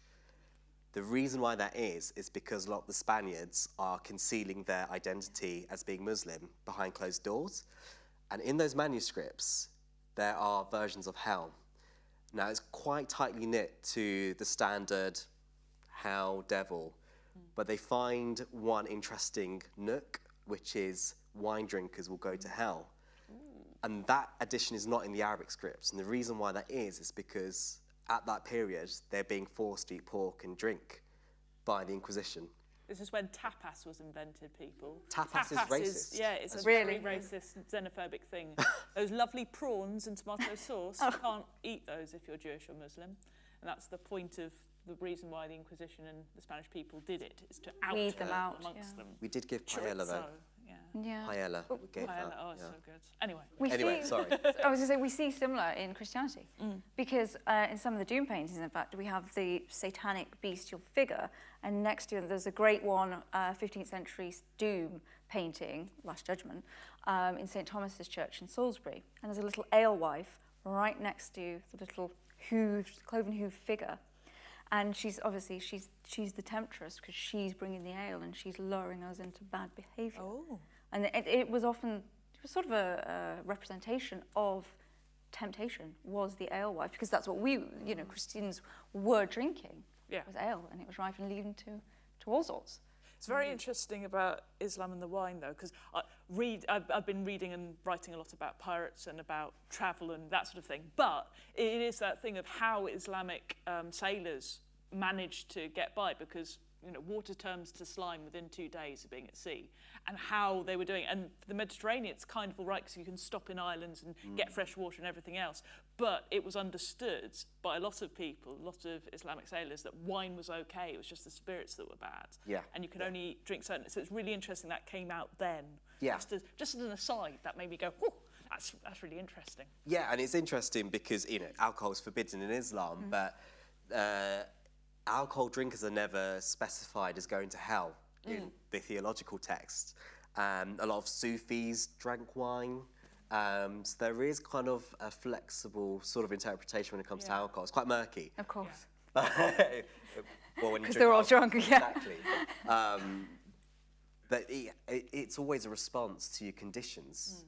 The reason why that is, is because a lot of the Spaniards are concealing their identity as being Muslim behind closed doors. And in those manuscripts, there are versions of hell. Now, it's quite tightly knit to the standard hell, devil, but they find one interesting nook, which is wine drinkers will go to hell. And that addition is not in the Arabic scripts. And the reason why that is, is because at that period, they're being forced to eat pork and drink by the Inquisition. This is when tapas was invented, people. Tapas tapas is racist. yeah, it's a Really? very racist, xenophobic thing. those lovely prawns and tomato sauce, Oh. you can't eat those if you're Jewish or Muslim. And that's the point of the reason why the Inquisition and the Spanish people did it, is to out Weed them her out, amongst yeah. them. We did give paella, Chorizo, though. Yeah. Yeah. Paella. We gave Paella, that. oh, it's yeah. so good. Anyway, We Anyway, see, sorry. I was going to say, we see similar in Christianity. Because uh, in some of the Doom paintings, in fact, we have the satanic bestial figure, and next to it, there's a great one, uh, 15th century Doom painting, Last Judgment, um, in St. Thomas's Church in Salisbury. And there's a little alewife right next to the little hooved, cloven hoof figure. And she's obviously, she's, she's the temptress because she's bringing the ale and she's luring us into bad behaviour. Oh. And it, it was often, it was sort of a, a representation of temptation was the alewife because that's what we, you know, Christians were drinking. Yeah. Was ale and it was rife and leading to, to all sorts. It's very interesting about Islam and the wine, though, because I read. I've, I've been reading and writing a lot about pirates and about travel and that sort of thing. But it is that thing of how Islamic um, sailors managed to get by, because you know water turns to slime within two days of being at sea, and how they were doing. And the Mediterranean, it's kind of all right because you can stop in islands and get fresh water and everything else. But it was understood by a lot of people, a lot of Islamic sailors, that wine was okay. It was just the spirits that were bad Yeah. and you could only drink certain. So it's really interesting that came out then. Yeah. Just as, just as an aside, that made me go, "Whoa, that's that's really interesting." Yeah, and it's interesting because you know alcohol is forbidden in Islam, but uh, alcohol drinkers are never specified as going to hell in the theological text. Um, a lot of Sufis drank wine. Um, so there is kind of a flexible sort of interpretation when it comes to alcohol. It's quite murky. Of course. well, when you 'Cause drink they're all alcohol- drunk, yeah. Exactly. um, but it, it, it's always a response to your conditions.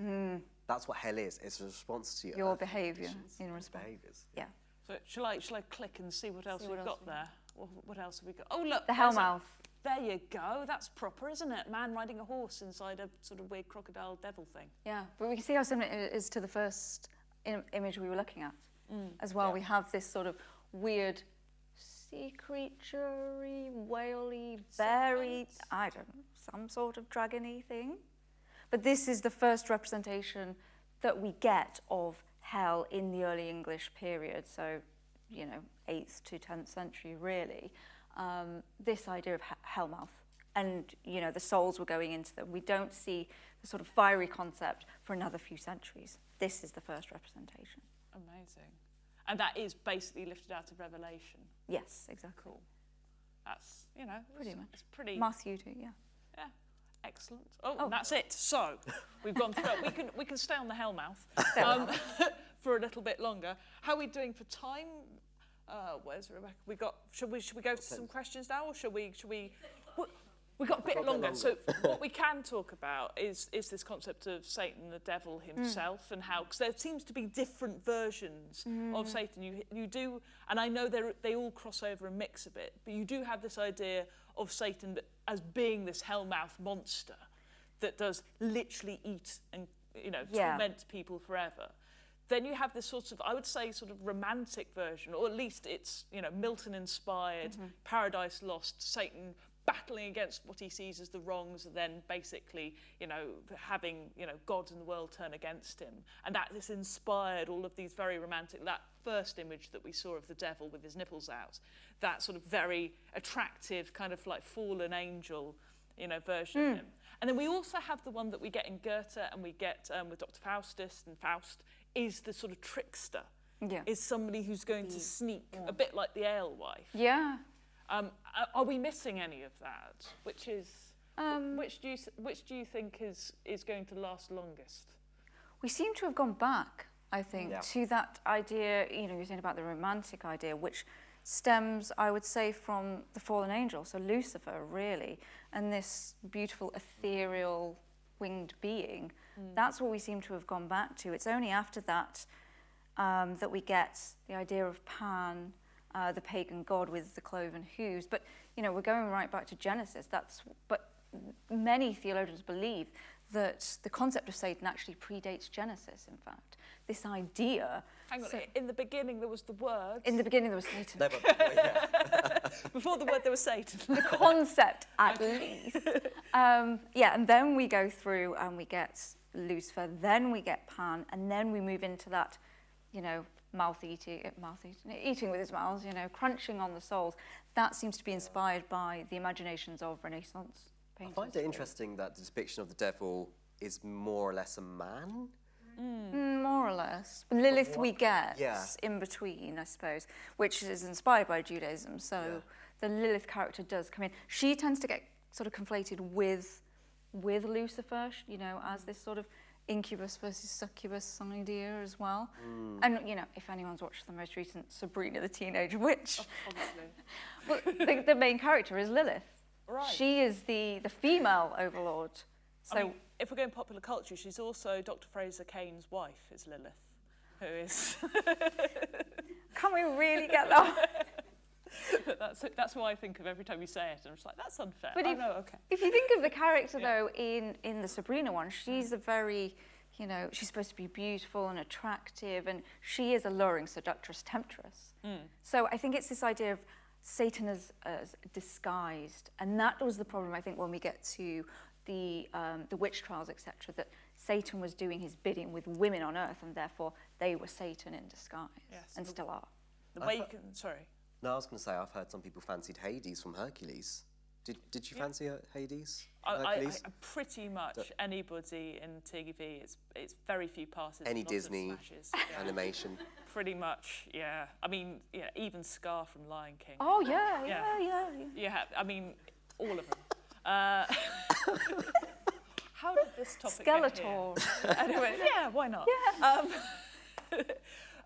That's what hell is. It's a response to your, Mm. Your behaviour in response. behaviours. Yeah. So shall I shall I click and see what else See we've else got there? What, else have we got? Oh look, The Hellmouth. There you go. That's proper, isn't it? Man riding a horse inside a sort of weird crocodile devil thing. Yeah, but we can see how similar it is to the first Im- image we were looking at mm, as well. We have this sort of weird sea creaturey, whaley, berry, I don't know, some sort of dragony thing. But this is the first representation that we get of hell in the early English period, so, you know, 8th to 10th century, really. Um, this idea of hellmouth. And, you know, the souls were going into them. We don't see the sort of fiery concept for another few centuries. This is the first representation. Amazing. And that is basically lifted out of Revelation. Yes, exactly. Cool. That's you know Pretty it's, much. It's pretty. Matthew too, yeah. Yeah, excellent. Oh, Oh. that's it. So we've gone through it. We can we can stay on the Hellmouth um, for a little bit longer. How are we doing for time? Uh, where's Rebecca? We got. Should we should we go to some questions now, or should we should we? we- We've got a bit longer. So what we can talk about is is this concept of Satan, the devil himself, and how because there seems to be different versions of Satan. You you do, and I know they they all cross over and mix a bit, but you do have this idea of Satan as being this hellmouth monster that does literally eat and you know Yeah. torment people forever. Then you have this sort of, I would say, sort of romantic version, or at least it's, you know, Milton-inspired, Paradise Lost, Satan battling against what he sees as the wrongs, and then basically, you know, having, you know, God and the world turn against him. And that has inspired all of these very romantic, that first image that we saw of the devil with his nipples out, that sort of very attractive, kind of like fallen angel, you know, version of him. And then we also have the one that we get in Goethe and we get um, with Dr. Faustus and Faust is the sort of trickster. Yeah. Is somebody who's going to sneak, a bit like the alewife. Yeah. Um, are we missing any of that? Which is, Um, which do you which do you think is is going to last longest? We seem to have gone back, I think, Yeah. to that idea, you know, you're saying about the romantic idea, which stems, I would say, from the fallen angel, so Lucifer, really, and this beautiful ethereal winged being. That's what we seem to have gone back to. It's only after that um, that we get the idea of Pan, uh, the pagan god with the cloven hooves. But you know, we're going right back to Genesis. That's but many theologians believe that the concept of Satan actually predates Genesis. In fact, this idea. Hang on, So- in the beginning there was the word. in the beginning, there was Satan. No, but, well, yeah. Before the word there was Satan. the concept at least. Um, yeah, and then we go through and we get Lucifer, then we get Pan, and then we move into that, you know, mouth eating, mouth eating, eating with his mouth, you know, crunching on the souls. That seems to be inspired by the imaginations of Renaissance painters. I find it interesting that the depiction of the devil is more or less a man. Mm, More or less. Lilith we get Yeah. in between, I suppose, which is inspired by Judaism. So the Lilith character does come in. She tends to get sort of conflated with with Lucifer, you know, as this sort of incubus versus succubus idea as well. Hmm. And you know, if anyone's watched the most recent Sabrina the Teenage Witch, well, the, the main character is Lilith. Right. She is the the female overlord. So I mean, if we're going popular culture, she's also Dr. Frasier Crane's wife, is Lilith, who is. can we really get that? that's that's who I think of every time you say it. and I'm just like, that's unfair. But oh, if- no, okay. If you think of the character Yeah. though in in the Sabrina one, she's a very, you know, she's supposed to be beautiful and attractive, and she is alluring, seductress, temptress. So I think it's this idea of Satan as, as disguised, and that was the problem I think when we get to the um, the witch trials, etc. That Satan was doing his bidding with women on earth, and therefore they were Satan in disguise, Yes. and still are. The way you can. Sorry. No, I was going to say I've heard some people fancied Hades from Hercules. Did, did you fancy uh, Hades? I, I, I, pretty much anybody in TV. It's it's very few passes. Any Disney. Yeah, Animation. pretty much. Yeah. I mean, yeah. Even Scar from Lion King. Oh yeah, Yeah. yeah, yeah. yeah. Yeah. I mean, all of them. Uh, how did this topic get here? Skeletor. anyway, yeah, why not? Yeah. Um,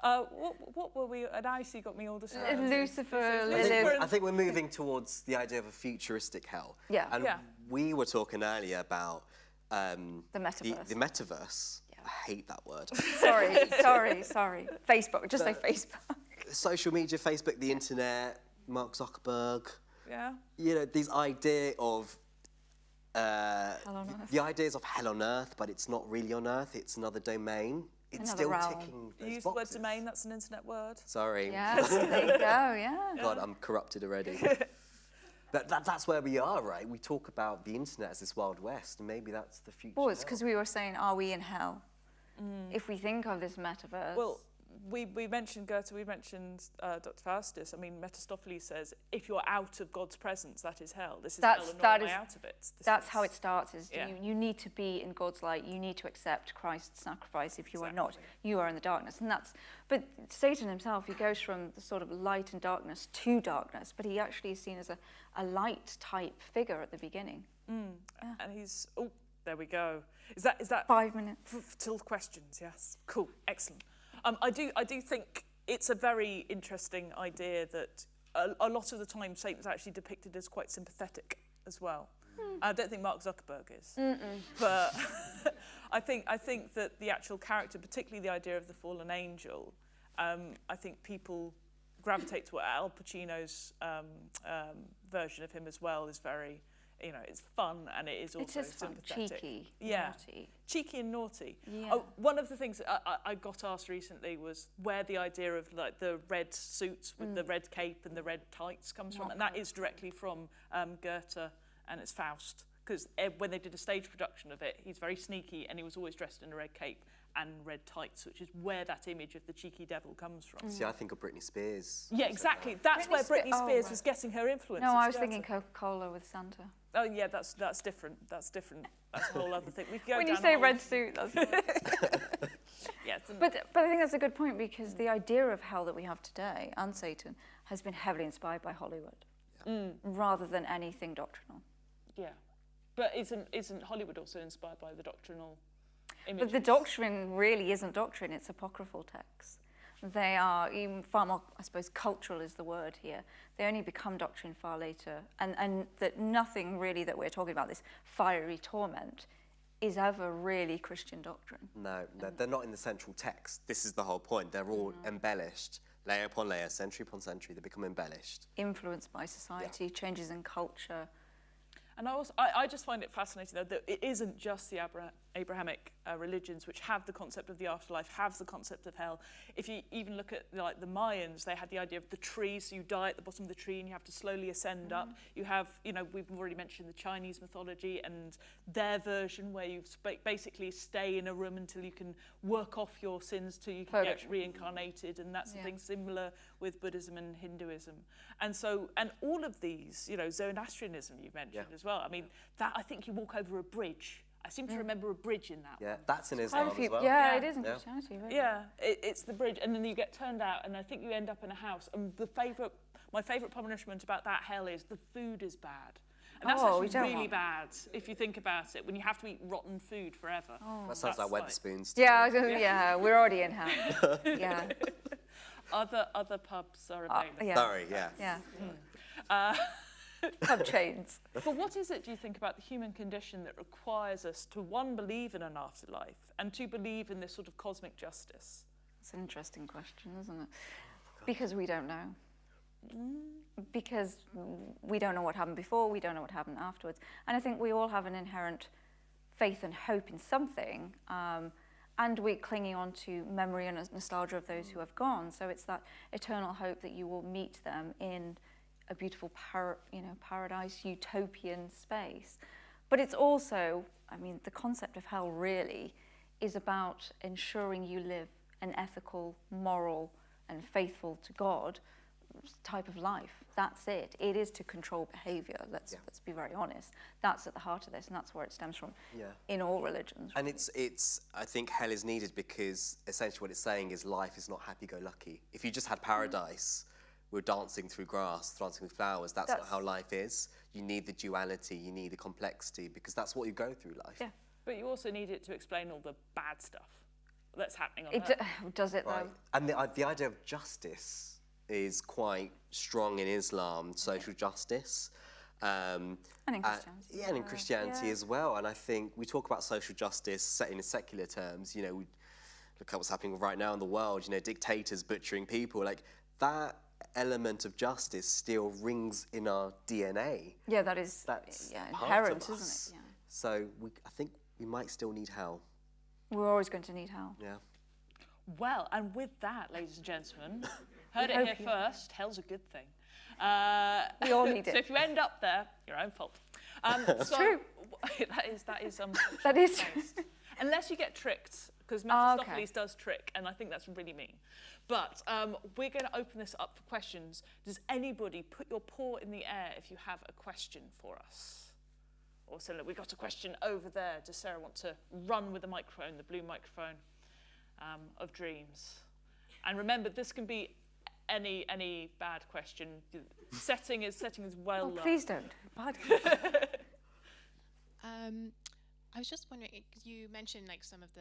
uh, what, what were we? And I see got me all distracted. Lucifer, I think, we're, I think we're moving towards the idea of a futuristic hell. Yeah. And Yeah. we were talking earlier about um, The metaverse. The, metaverse. I hate that word. sorry, sorry, sorry. Facebook, just say Facebook. Social media, Facebook, the internet, Mark Zuckerberg. Yeah. You know, these idea of uh, Hell on earth. the ideas of hell on earth, but it's not really on earth. It's another domain. It's Another still realm. ticking those use the word domain. That's an internet word. Sorry. Yes, there you go, yeah. God, I'm corrupted already. that, that, that's where we are, right? We talk about the internet as this Wild West, and maybe that's the future. Well, it's because we were saying, are we in hell? Mm. If we think of this metaverse. Well, we, we mentioned Goethe, we mentioned uh, Dr. Faustus. I mean, Mephistopheles says, if you're out of God's presence, that is hell. This is That's- hell and that not way is- out of it. This that's is- how it starts is Yeah. you, you need to be in God's light. You need to accept Christ's sacrifice. If you are not, you are in the darkness. And that's, but Satan himself, he goes from the sort of light and darkness to darkness, but he actually is seen as a, a light type figure at the beginning. And he's, oh, there we go. Is that, is that Five minutes. till questions? Yes. Cool. Excellent. Um, I do, I do think it's a very interesting idea that a, a lot of the time Satan's actually depicted as quite sympathetic as well. I don't think Mark Zuckerberg is, but I think I think that the actual character, particularly the idea of the fallen angel, um, I think people gravitate to what Al Pacino's um, um, version of him as well is very you know, it's fun and it is It also is fun, sympathetic. cheeky, yeah. naughty. cheeky and naughty. Yeah. Oh, one of the things I, I, I got asked recently was where the idea of like the red suits with the red cape and the red tights comes from, and that is directly from um, Goethe and it's Faust. Because when they did a stage production of it, he's very sneaky and he was always dressed in a red cape and red tights, which is where that image of the cheeky devil comes from. See, I think of Britney Spears. Yeah, exactly. That's Britney where Spe- Britney oh, Spears right. was getting her influence. No, I was Goethe. thinking Coca-Cola with Santa. Oh yeah, that's that's different. That's different. That's a whole other thing. We go when you say red suit, that's yeah, it's an- But, but I think that's a good point because the idea of hell that we have today and Satan has been heavily inspired by Hollywood mm. rather than anything doctrinal. Yeah, but isn't isn't Hollywood also inspired by the doctrinal But the doctrine really isn't doctrine, it's apocryphal texts. They are even far more, I suppose, cultural is the word here. They only become doctrine far later. And, and that nothing really that we're talking about, this fiery torment, is ever really Christian doctrine. No, no, they're not in the central text. This is the whole point. They're all mm-hmm. embellished, layer upon layer, century upon century. They become embellished. Influenced by society, changes in culture. And I, also, I, I just find it fascinating though that it isn't just the Abra- Abrahamic uh, religions which have the concept of the afterlife, have the concept of hell. If you even look at like the Mayans, they had the idea of the tree, so you die at the bottom of the tree and you have to slowly ascend up. You have, you know, we've already mentioned the Chinese mythology and their version where you basically stay in a room until you can work off your sins till you can get reincarnated, and that's Yeah. the similar with Buddhism and Hinduism. And so, and all of these, you know, Zoroastrianism you mentioned Yeah. as well. I mean, that I think you walk over a bridge. I seem to remember a bridge in that. Yeah, that's in Quite Islam few, as well. yeah, Yeah. it is in Yeah. Christianity, really. Yeah, it, it's the bridge, and then you get turned out, and I think you end up in a house. And the favourite, my favourite punishment about that hell is the food is bad. And that's Oh, actually really want bad if you think about it. When you have to eat rotten food forever. That sounds like That's Wetherspoons. Yeah, I yeah, we're already in hell. yeah, Other other pubs are uh, available. yeah, Sorry, yeah. yeah. Uh, Pub chains. But what is it, do you think, about the human condition that requires us to, one, believe in an afterlife, and two, believe in this sort of cosmic justice? It's an interesting question, isn't it? Because we don't know. Because we don't know what happened before, we don't know what happened afterwards. And I think we all have an inherent faith and hope in something. Um, and we're clinging on to memory and nostalgia of those who have gone. So it's that eternal hope that you will meet them in a beautiful par- you know, paradise, utopian space. But it's also, I mean, the concept of hell really is about ensuring you live an ethical, moral, and faithful to God type of life. That's it. It is to control behavior. Let's Yeah. let's be very honest. That's at the heart of this, and that's where it stems from. Yeah. In all religions. And it's, it's, I think hell is needed because essentially what it's saying is life is not happy-go-lucky. If you just had mm-hmm. paradise, we're dancing through grass, dancing with flowers, that's, not how life is. You need the duality, you need the complexity, because that's what you go through life. Yeah. But you also need it to explain all the bad stuff that's happening on It Earth. d- does it Right. though. And the, uh, the idea of justice is quite strong in Islam, social justice. Um, And in uh, Christianity yeah, and in as well, Christianity yeah. as well. And I think we talk about social justice set in secular terms. You know, we look at what's happening right now in the world. You know, dictators butchering people. Like that element of justice still rings in our DNA. Yeah, that is That's yeah, inherent, isn't it? Yeah. So we, I think we might still need hell. We're always going to need hell. Yeah. Well, and with that, ladies and gentlemen, heard it here you- first. Hell's a good thing. Uh, We all need it. so if you end up there, your own fault. Um, so, true. that is that is um, That is based. Unless you get tricked, because Oh, Mephistopheles okay. does trick, and I think that's really mean. But um, we're going to open this up for questions. Does anybody put your paw in the air if you have a question for us? Or so look, we've got a question over there. Does Sarah want to run with the microphone, the blue microphone um, of dreams? And remember, this can be any any bad question. Setting is setting is well. Oh, please don't. Bad. Um, I was just wondering, you mentioned like some of the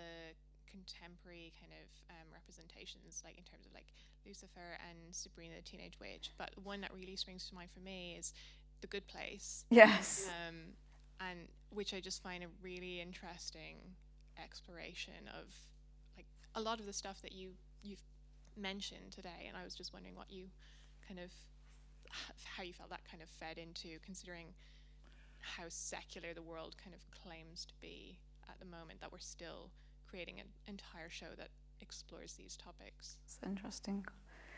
contemporary kind of um, representations, like in terms of like Lucifer and Sabrina the Teenage Witch, but one that really springs to mind for me is The Good Place, Yes. um, and which I just find a really interesting exploration of like a lot of the stuff that you you've mentioned today, and I was just wondering what you kind of how you felt that kind of fed into considering how secular the world kind of claims to be at the moment that we're still creating an entire show that explores these topics. It's interesting.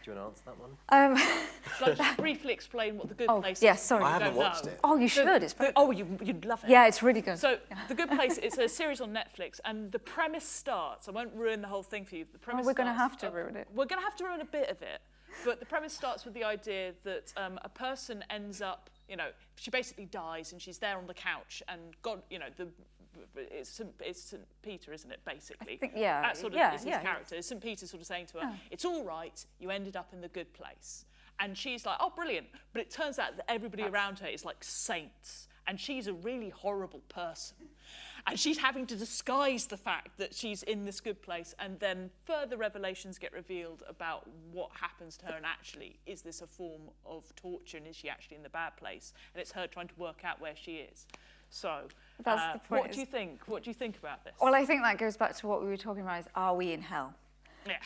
Do you want to answer that one? Um, Shall I just briefly explain what the good Oh, place is? yes, sorry. I I haven't watched know. it. oh, you should. The- It's very, the- oh, you, you'd love it. yeah, it's really good. So, The Good Place, it's a series on Netflix, and the premise starts, I won't ruin the whole thing for you. The premise Oh, we're gonna have to uh, ruin it. We're going to have to ruin a bit of it. But the premise starts with the idea that um, a person ends up, you know, she basically dies and she's there on the couch, and God, you know, the it's St. It's St. Peter, isn't it, basically? think- yeah, That sort of yeah, is his yeah, character. It's St. Peter sort of saying to her, it's all right, you ended up in the good place. And she's like, oh, brilliant. But it turns out that everybody around her is like saints. And she's a really horrible person. And she's having to disguise the fact that she's in this good place. And then further revelations get revealed about what happens to her. And actually, is this a form of torture? And is she actually in the bad place? And it's her trying to work out where she is. So, That's uh, the point, what do you think? What do you think about this? Well, I think that goes back to what we were talking about is are we in hell? yeah.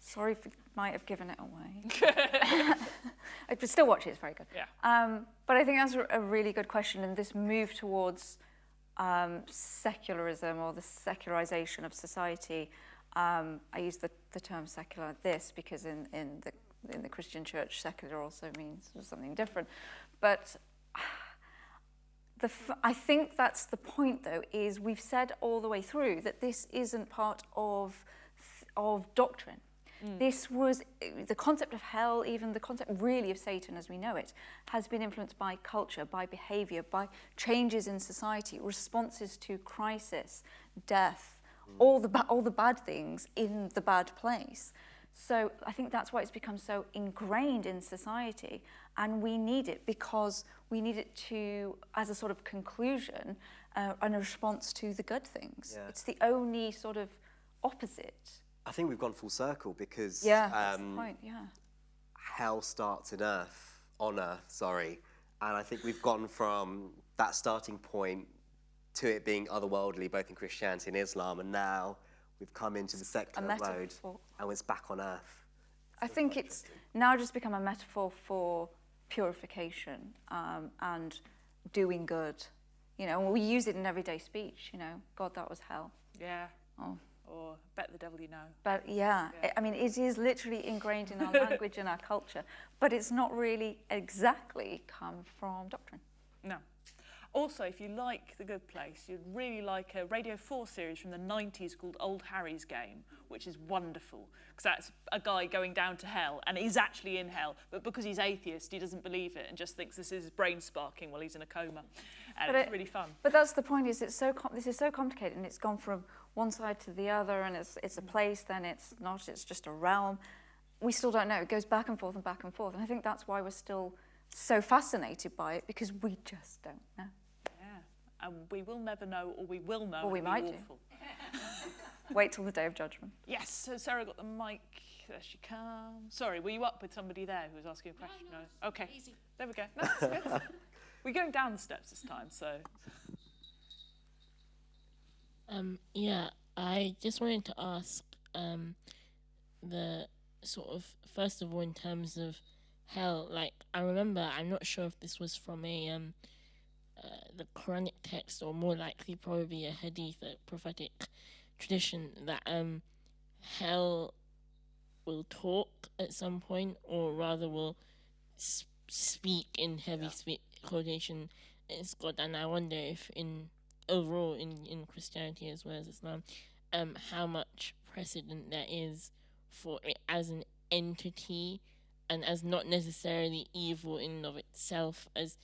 Sorry if I might have given it away. I could still watch it, it's very good. Yeah. Um, but I think that's a- really good question, and this move towards um, secularism or the secularization of society. Um, I use the, the term secular this because in, in, the, in the Christian church, secular also means something different. But the I think that's the point, though, is we've said all the way through that this isn't part of, of doctrine. Mm. This was the concept of hell, even the concept really of Satan as we know it, has been influenced by culture, by behavior, by changes in society, responses to crisis, death, mm. all the all the bad things in the bad place. So I think that's why it's become so ingrained in society, and we need it because we need it to, as a sort of conclusion, uh, and a response to the good things. Yeah. It's the only sort of opposite. I think we've gone full circle because Yeah, um, point. Yeah. hell starts in earth, on earth, sorry. And I think we've gone from that starting point to it being otherworldly, both in Christianity and Islam, and now we've come into the secular road and it's back on earth. I think it's now just become a metaphor for purification um, and doing good. You know, we use it in everyday speech. You know, God, that was hell. Yeah. Oh. Or bet the devil you know. But yeah, I- I mean, it is literally ingrained in our language and our culture, but it's not really exactly come from doctrine. No. Also, if you like The Good Place, you'd really like a Radio 4 series from the 90s called Old Harry's Game, which is wonderful. Because that's a guy going down to hell, and he's actually in hell, but because he's atheist, he doesn't believe it and just thinks this is his brain sparking while he's in a coma. And But it's it- really fun. But that's the point. Is it's so this is so complicated, and it's gone from one side to the other, and it's it's a mm. place, then it's not. It's just a realm. We still don't know. It goes back and forth and back and forth, and I think that's why we're still so fascinated by it because we just don't know. Yeah. And we will never know, or we will know. Or we and it'll might do. Wait till the day of judgment. Yes, so Sarah got the mic. There she comes. Sorry, were you up with somebody there who was asking a question? No. Okay. There we go. No, that's good. We're going down the steps this time, so. Um, yeah, I just wanted to ask um, the sort of first of all in terms of hell. Like I remember, I'm not sure if this was from a um, uh, the Quranic text or more likely probably a hadith, a prophetic tradition that um, hell will talk at some point, or rather will s- speak in heavy spe- quotation. It's God, and I wonder if in overall in, in Christianity as well as Islam, um, how much precedent there is for it as an entity and as not necessarily evil in and of itself as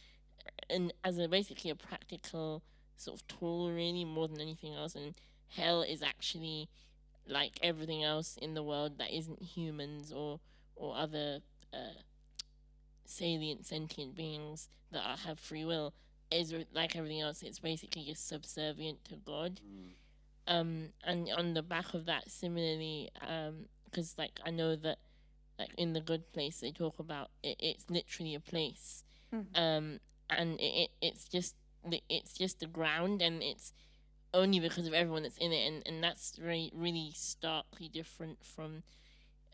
and as a basically a practical sort of tool really more than anything else and hell is actually like everything else in the world that isn't humans or or other uh, salient sentient beings that are, have free will is like everything else. It's basically just subservient to God. Um, and on the back of that, similarly, because like I know that like in the good place they talk about it, it's literally a place, um, and it, it it's just the- it's just the ground, and it's only because of everyone that's in it, and and that's very really starkly different from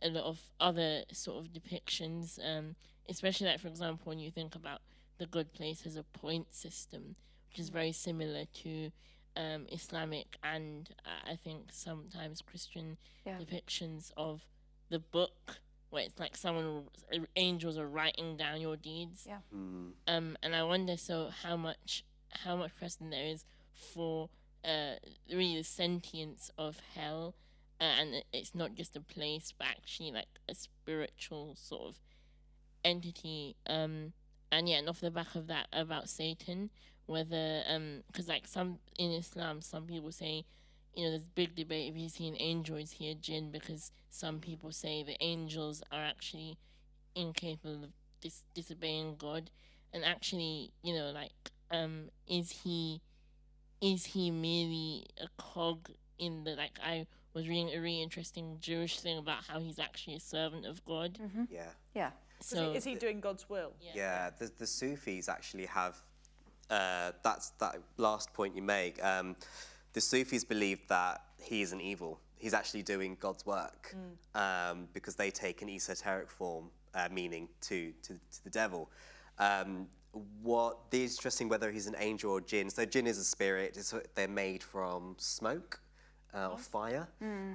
a lot of other sort of depictions, um, especially like for example when you think about the good place as a point system, which is very similar to um, Islamic and uh, I think sometimes Christian Yeah. depictions of the book, where it's like someone, uh, angels are writing down your deeds. Yeah. Um, and I wonder so how much how much precedent there is for uh, really the sentience of hell, uh, and it's not just a place, but actually like a spiritual sort of entity. Um, and yeah, and off the back of that about Satan, whether um, because like some in Islam, some people say, you know, there's big debate if you see an angel, is he a jinn? Because some people say the angels are actually incapable of dis- disobeying God, and actually, you know, like, um, is he, is he merely a cog in the like? I was reading a really interesting Jewish thing about how he's actually a servant of God. Yeah. Yeah. Is So he, is he doing God's will? Yeah, the, the Sufis actually have, uh, that's that last point you make. Um, the Sufis believe that he isn't evil. He's actually doing God's work um, because they take an esoteric form, uh, meaning to, to, to the devil. Um, what the interesting whether he's an angel or jinn. So jinn is a spirit. It's, they're made from smoke uh, or fire.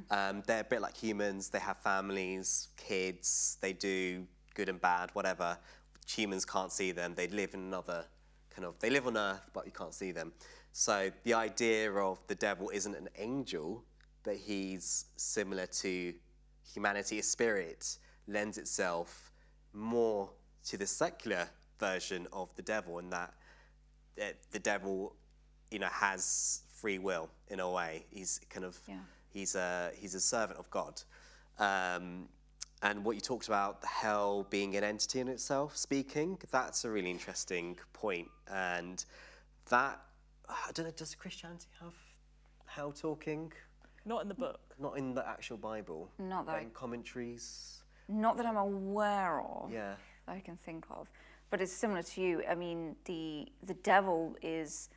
Um, they're a bit like humans. They have families, kids. They do good and bad, whatever. Humans can't see them. They live in another kind of. They live on Earth, but you can't see them. So the idea of the devil isn't an angel, but he's similar to humanity. A spirit lends itself more to the secular version of the devil, in that the devil, you know, has free will in a way. He's kind of Yeah. he's a he's a servant of God. Um, and what you talked about, the hell being an entity in itself, speaking, that's a really interesting point. And that, I don't know, does Christianity have hell talking? Not in the book. Not in the actual Bible. Not that but in commentaries. Not that I'm aware of. Yeah. that I can think of. But it's similar to you. I mean, the the devil is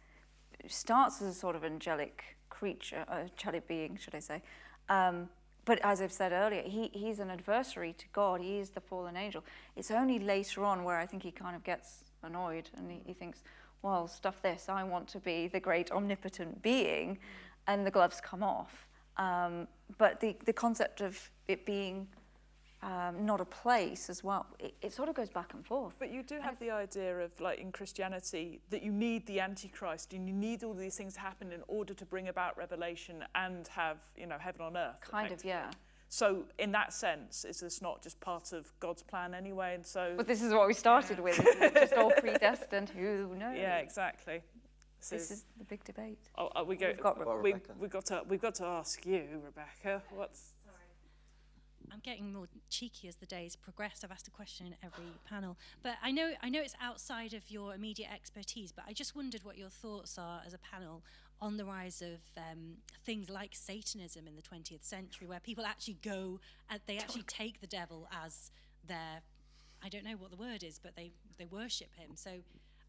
starts as a sort of angelic creature, uh, angelic being, should I say? Um, but as I've said earlier, he, he's an adversary to God. He is the fallen angel. It's only later on where I think he kind of gets annoyed and he, he thinks, well, stuff this. I want to be the great omnipotent being, and the gloves come off. Um, but the, the concept of it being um, not a place as well. It, it sort of goes back and forth. But you do have the idea of, like in Christianity, that you need the Antichrist and you need all these things to happen in order to bring about revelation and have, you know, heaven on earth. Kind of, yeah. So, in that sense, is this not just part of God's plan anyway? And so, But this is what we started with. It's just all predestined. Who knows? yeah, exactly. So, This is the big debate. oh, oh, we go. We've got Well, we, Rebecca. we've got to we've got to ask you, Rebecca. What's I'm getting more cheeky as the days progress. I've asked a question in every panel, but I know I know it's outside of your immediate expertise. But I just wondered what your thoughts are as a panel on the rise of um, things like Satanism in the 20th century, where people actually go and they actually take the devil as their I don't know what the word is, but they they worship him. So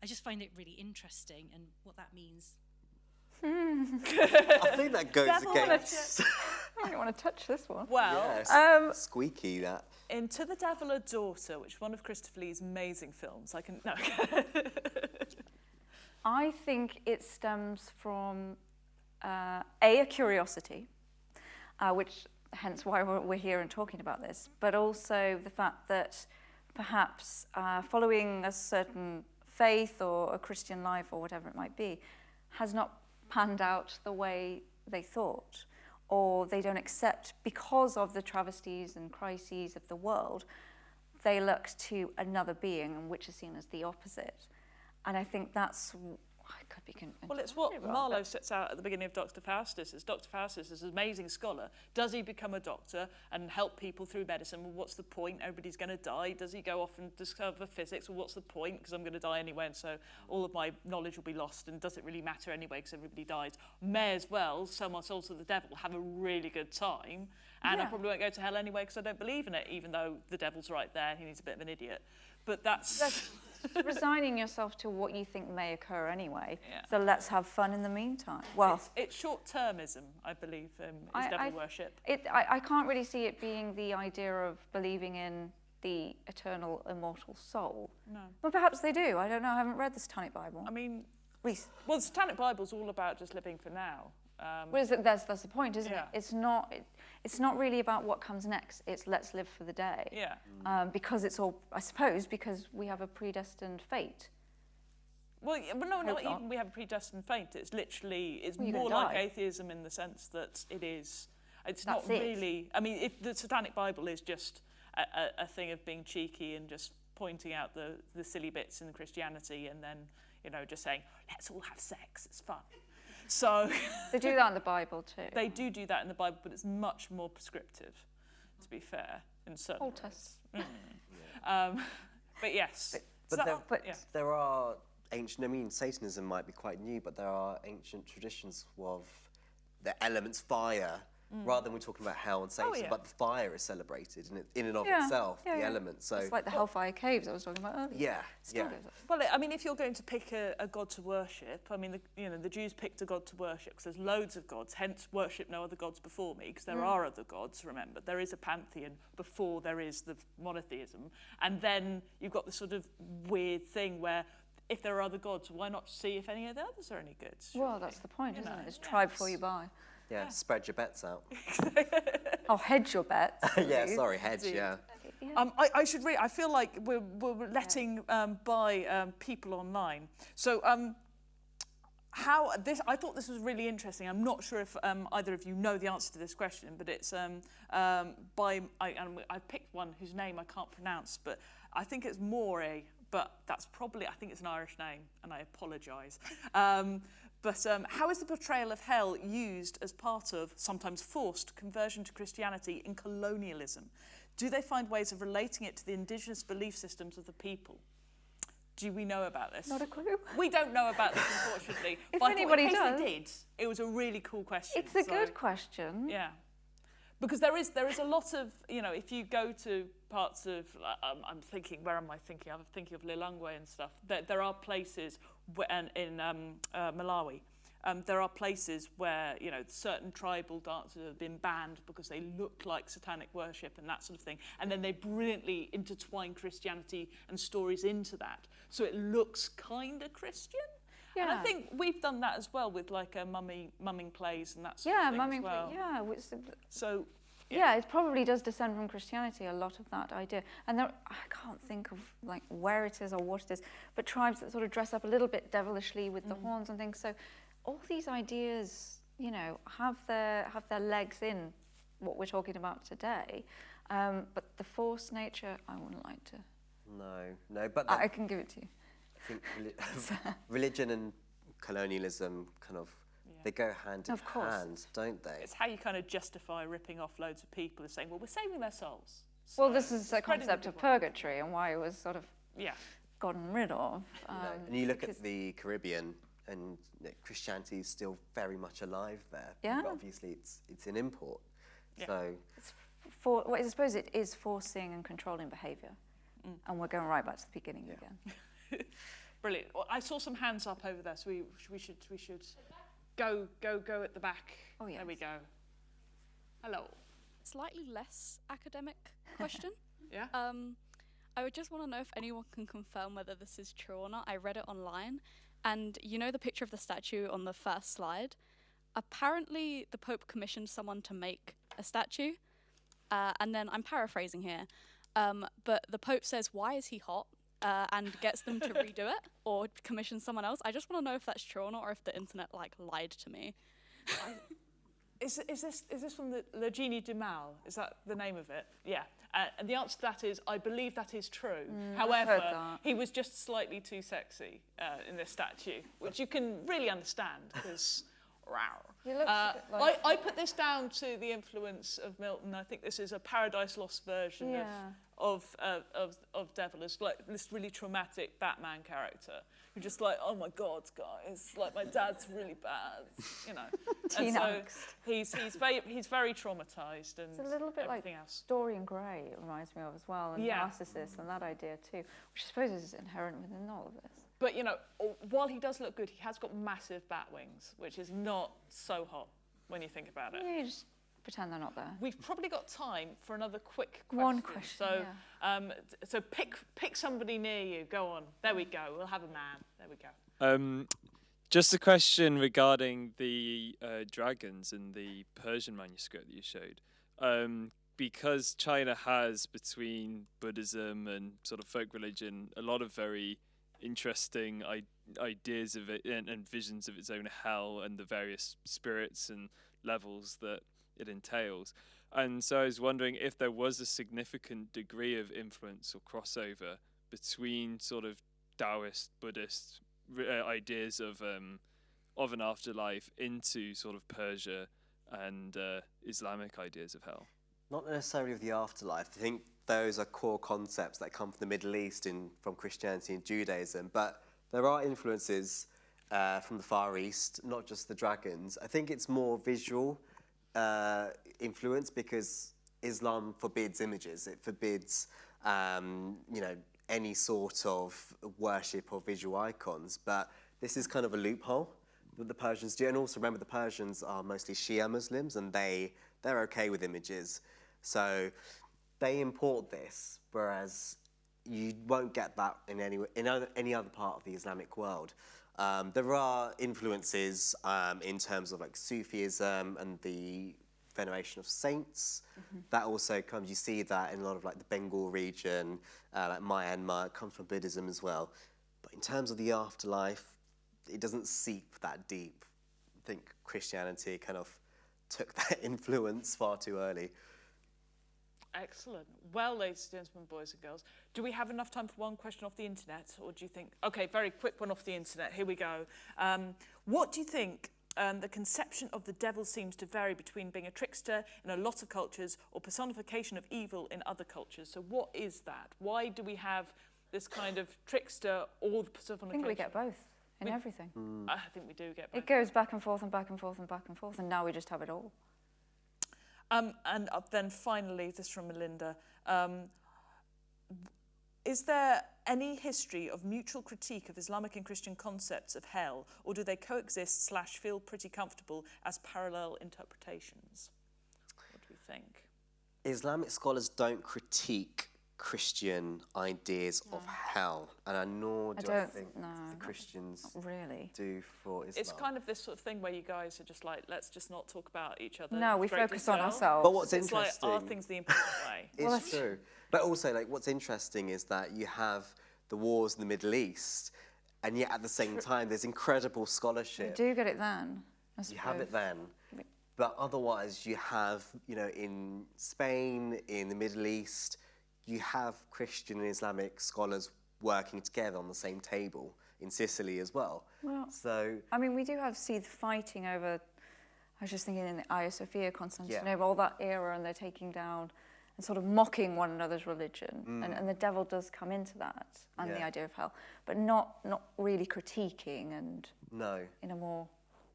I just find it really interesting and what that means. I think that goes Devil against. I don't want to touch this one. well? yes, Um, squeaky that. In To the Devil a Daughter, which is one of Christopher Lee's amazing films. I can no. I think it stems from uh, a, a curiosity, uh, which hence why we're, here and talking about this, but also the fact that perhaps uh, following a certain faith or a Christian life or whatever it might be has not panned out the way they thought, or they don't accept because of the travesties and crises of the world, they look to another being, and which is seen as the opposite. And I think that's, I could be Well, it's what wrong, Marlowe sets out at the beginning of Dr. Faustus. Is Dr. Faustus is an amazing scholar. Does he become a doctor and help people through medicine? Well, what's the point? Everybody's going to die. Does he go off and discover physics? Well, what's the point? Because I'm going to die anyway, and so all of my knowledge will be lost. And does it really matter anyway? Because everybody dies. May as well sell my soul to the devil, have a really good time, and I probably won't go to hell anyway because I don't believe in it, even though the devil's right there. He needs a bit of an idiot. But that's. That's resigning yourself to what you think may occur anyway. Yeah. So let's have fun in the meantime. Well, It's, it's short-termism, I believe, um, is I- devil I- worship. it, I, I can't really see it being the idea of believing in the eternal, immortal soul. No. Well, perhaps they do. I don't know. I haven't read the Satanic Bible. I mean, Reese, well, the Satanic Bible's all about just living for now. Um, well, it, that's, that's the point, isn't Yeah. it? It's not, it, it's not really about what comes next. It's let's live for the day. yeah. Um, because it's all, I suppose, because we have a predestined fate. Well, yeah, but no, not Hope not. even we have a predestined fate. It's literally, it's Well, more like atheism in the sense that it is, it's That's not it. really, I mean, if the Satanic Bible is just a, a, a thing of being cheeky and just pointing out the, the silly bits in Christianity and then, you know, just saying, let's all have sex, it's fun. So They do that in the Bible too. they do do that in the Bible, but it's much more prescriptive, to be fair, in certain Hold ways. us. Um, but yes. But So- there, But yeah. there are ancient, I mean, Satanism might be quite new, but there are ancient traditions of the elements fire, rather than we're talking about hell and Satan, Mm. Oh, yeah. but the fire is celebrated in, it, in and of Yeah, itself, yeah, the element. So, It's like the Hellfire Caves I was talking about earlier. yeah, yeah. Well, I mean, if you're going to pick a, a god to worship, I mean, the, you know, the Jews picked a god to worship because there's loads of gods. Hence, worship no other gods before me because there are other gods. Remember, there is a pantheon before there is the monotheism, and then you've got this sort of weird thing where if there are other gods, why not see if any of the others are any good? Well, that's the point, You isn't know, it? It's try before you buy. Yeah, spread your bets out. Oh, hedge your bets. yeah, sorry, hedge, yeah. Um, I, I should read. I feel like we're, we're letting um, by um, people online. So um, how this? I thought this was really interesting. I'm not sure if um, either of you know the answer to this question, but it's um, um, by I, and I picked one whose name I can't pronounce, but I think it's More. But that's probably I think it's an Irish name, and I apologise. But um, how is the portrayal of hell used as part of, sometimes forced, conversion to Christianity in colonialism? Do they find ways of relating it to the indigenous belief systems of the people? Do we know about this? Not a clue. We don't know about this, unfortunately. If but anybody does- they did, it was a really cool question. It's a so- good question. Yeah. Because there is there is a lot of you know if you go to parts of um, I'm thinking where am I thinking? I'm thinking of Lilongwe and stuff. There, there are places where, and in um, uh, Malawi um, there are places where you know certain tribal dances have been banned because they look like satanic worship and that sort of thing. And then they brilliantly intertwine Christianity and stories into that. So it looks kind of Christian. And I think we've done that as well with like a mummy mumming plays and that sort Yeah, of thing mumming. as well. Yeah, which, So yeah, it probably does descend from Christianity. A lot of that idea, and there, I can't think of like where it is or what it is, but tribes that sort of dress up a little bit devilishly with Mm. the horns and things. So, all these ideas, you know, have their have their legs in what we're talking about today. Um, but the force nature, I wouldn't like to. No, no, but I, I can give it to you. I think reli- religion and colonialism kind of they go hand in Of course. hand, don't they? it's how you kind of justify ripping off loads of people and saying, well, we're saving their souls. Well, this is the spreading concept of purgatory and why it was sort of Yeah. gotten rid of. You know, Um, and you look at the Caribbean, and Christianity is still very much alive there. Yeah. But obviously, it's it's an import. Yeah. So for, well, I suppose it is forcing and controlling behaviour. And we're going right back to the beginning again. Brilliant. Well, I saw some hands up over there, so we, we should we should go go go at the back. Oh, There we go. Hello. slightly less academic question. Yeah. Um, I would just want to know if anyone can confirm whether this is true or not. I read it online, and you know the picture of the statue on the first slide. Apparently, the Pope commissioned someone to make a statue, uh, and then I'm paraphrasing here, um, but the Pope says, "Why is he hot?" Uh, and gets them to redo it or commission someone else. I just want to know if that's true or not, or if the internet like lied to me. Is, is this is this from the Le Genie du Mal? Is that the name of it? Yeah. Uh, and the answer to that is I believe that is true. However, he was just slightly too sexy uh, in this statue, which you can really understand because. He looks a Uh, like- I, I put this down to the influence of Milton. I think this is a Paradise Lost version Yeah. of, of, uh, of, of Devil. It's like this really traumatic Batman character who just like, oh my God, guys, like my dad's really bad, you know. Teen and so angst. he's, he's, very, he's very traumatized and It's a little bit like else. Dorian Gray, it reminds me of as well, and Yeah. Narcissus and that idea too, which I suppose is inherent within all of this. But, you know, while he does look good, he has got massive bat wings, which is not so hot when you think about it. Yeah, you just pretend they're not there. We've probably got time for another quick question. One question, So, um, so pick pick somebody near you. Go on. There we go. We'll have a man. There we go. Um, just a question regarding the uh, dragons in the Persian manuscript that you showed. Um, because China has between Buddhism and sort of folk religion a lot of very interesting I- ideas of it and, and visions of its own hell and the various spirits and levels that it entails. And so I was wondering if there was a significant degree of influence or crossover between sort of Taoist, Buddhist uh, ideas of um, of an afterlife into sort of Persia and uh, Islamic ideas of hell. Not necessarily of the afterlife. I think those are core concepts that come from the Middle East in, from Christianity and Judaism. But there are influences uh, from the Far East, not just the dragons. I think it's more visual uh, influence because Islam forbids images. It forbids, um, you know, any sort of worship or visual icons. But this is kind of a loophole that the Persians do. And also remember, the Persians are mostly Shia Muslims, and they they're okay with images. So they import this, whereas you won't get that in any in other, any other part of the Islamic world. Um, there are influences um, in terms of like Sufism and the veneration of saints. That also comes. You see that in a lot of like the Bengal region, uh, like Myanmar. It comes from Buddhism as well. But in terms of the afterlife, it doesn't seep that deep. I think Christianity kind of took that influence far too early. Excellent. Well, ladies and gentlemen, boys and girls, do we have enough time for one question off the internet, or do you think? Okay, very quick one off the internet. Here we go. Um, what do you think? Um, the conception of the devil seems to vary between being a trickster in a lot of cultures or personification of evil in other cultures. So, what is that? Why do we have this kind of trickster or the I personification? think we get both in We- everything. I think we do get both. It goes back and forth and back and forth and back and forth, and now we just have it all. Um, and uh, then finally, this from Melinda. Um, is there any history of mutual critique of Islamic and Christian concepts of hell, or do they coexist slash feel pretty comfortable as parallel interpretations? What do we think? Islamic scholars don't critique Christian ideas of hell, and I nor do I, don't- think no, the not- Christians Really. do for Islam. It's kind of this sort of thing where you guys are just like, let's just not talk about each other. No, we greatly focus on ourselves. But what's It's like, are interesting- things the important way? It's Well, that's- true. But also, like, what's interesting is that you have the wars in the Middle East, and yet at the same time, there's incredible scholarship. You do get it then. I You have it then. But otherwise, you have, you know, in Spain, in the Middle East, you have Christian and Islamic scholars working together on the same table in Sicily as well. Well, So, I mean, we do have see the fighting over. I was just thinking in the Hagia Sophia, Constantinople, all that era, and they're taking down and sort of mocking one another's religion, mm. and, and the devil does come into that and the idea of hell, but not not really critiquing and no. in a more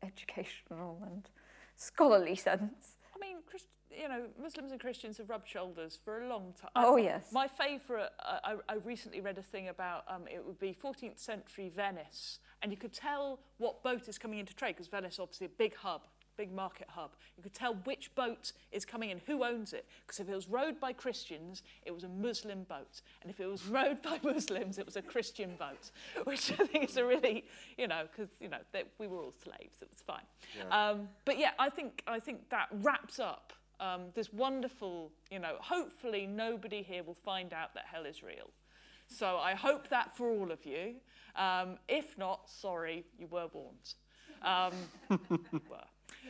educational and scholarly sense. I mean, Christ- you know, Muslims and Christians have rubbed shoulders for a long time. Oh, yes. My favourite, uh, I, I recently read a thing about um, it would be 14th century Venice, and you could tell what boat is coming into trade because Venice, obviously, a big hub, big market hub. You could tell which boat is coming in, who owns it, because if it was rowed by Christians, it was a Muslim boat, and if it was rowed by Muslims, it was a Christian boat, which I think is a really, you know, because you know they, we were all slaves, it was fine. Um, but yeah, I think I think that wraps up um, this wonderful, you know, hopefully nobody here will find out that hell is real. So I hope that for all of you. Um, if not, sorry, you were warned. Um, were.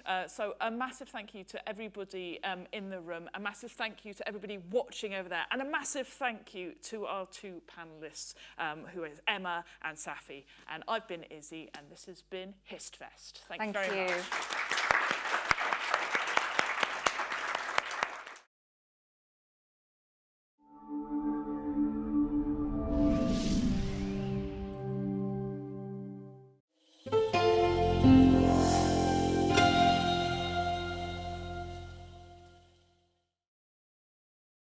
Uh, so a massive thank you to everybody um, in the room, a massive thank you to everybody watching over there, and a massive thank you to our two panellists, um, who is Emma and Safi. And I've been Izzy, and this has been Histfest. Thank, Thank you very you. much.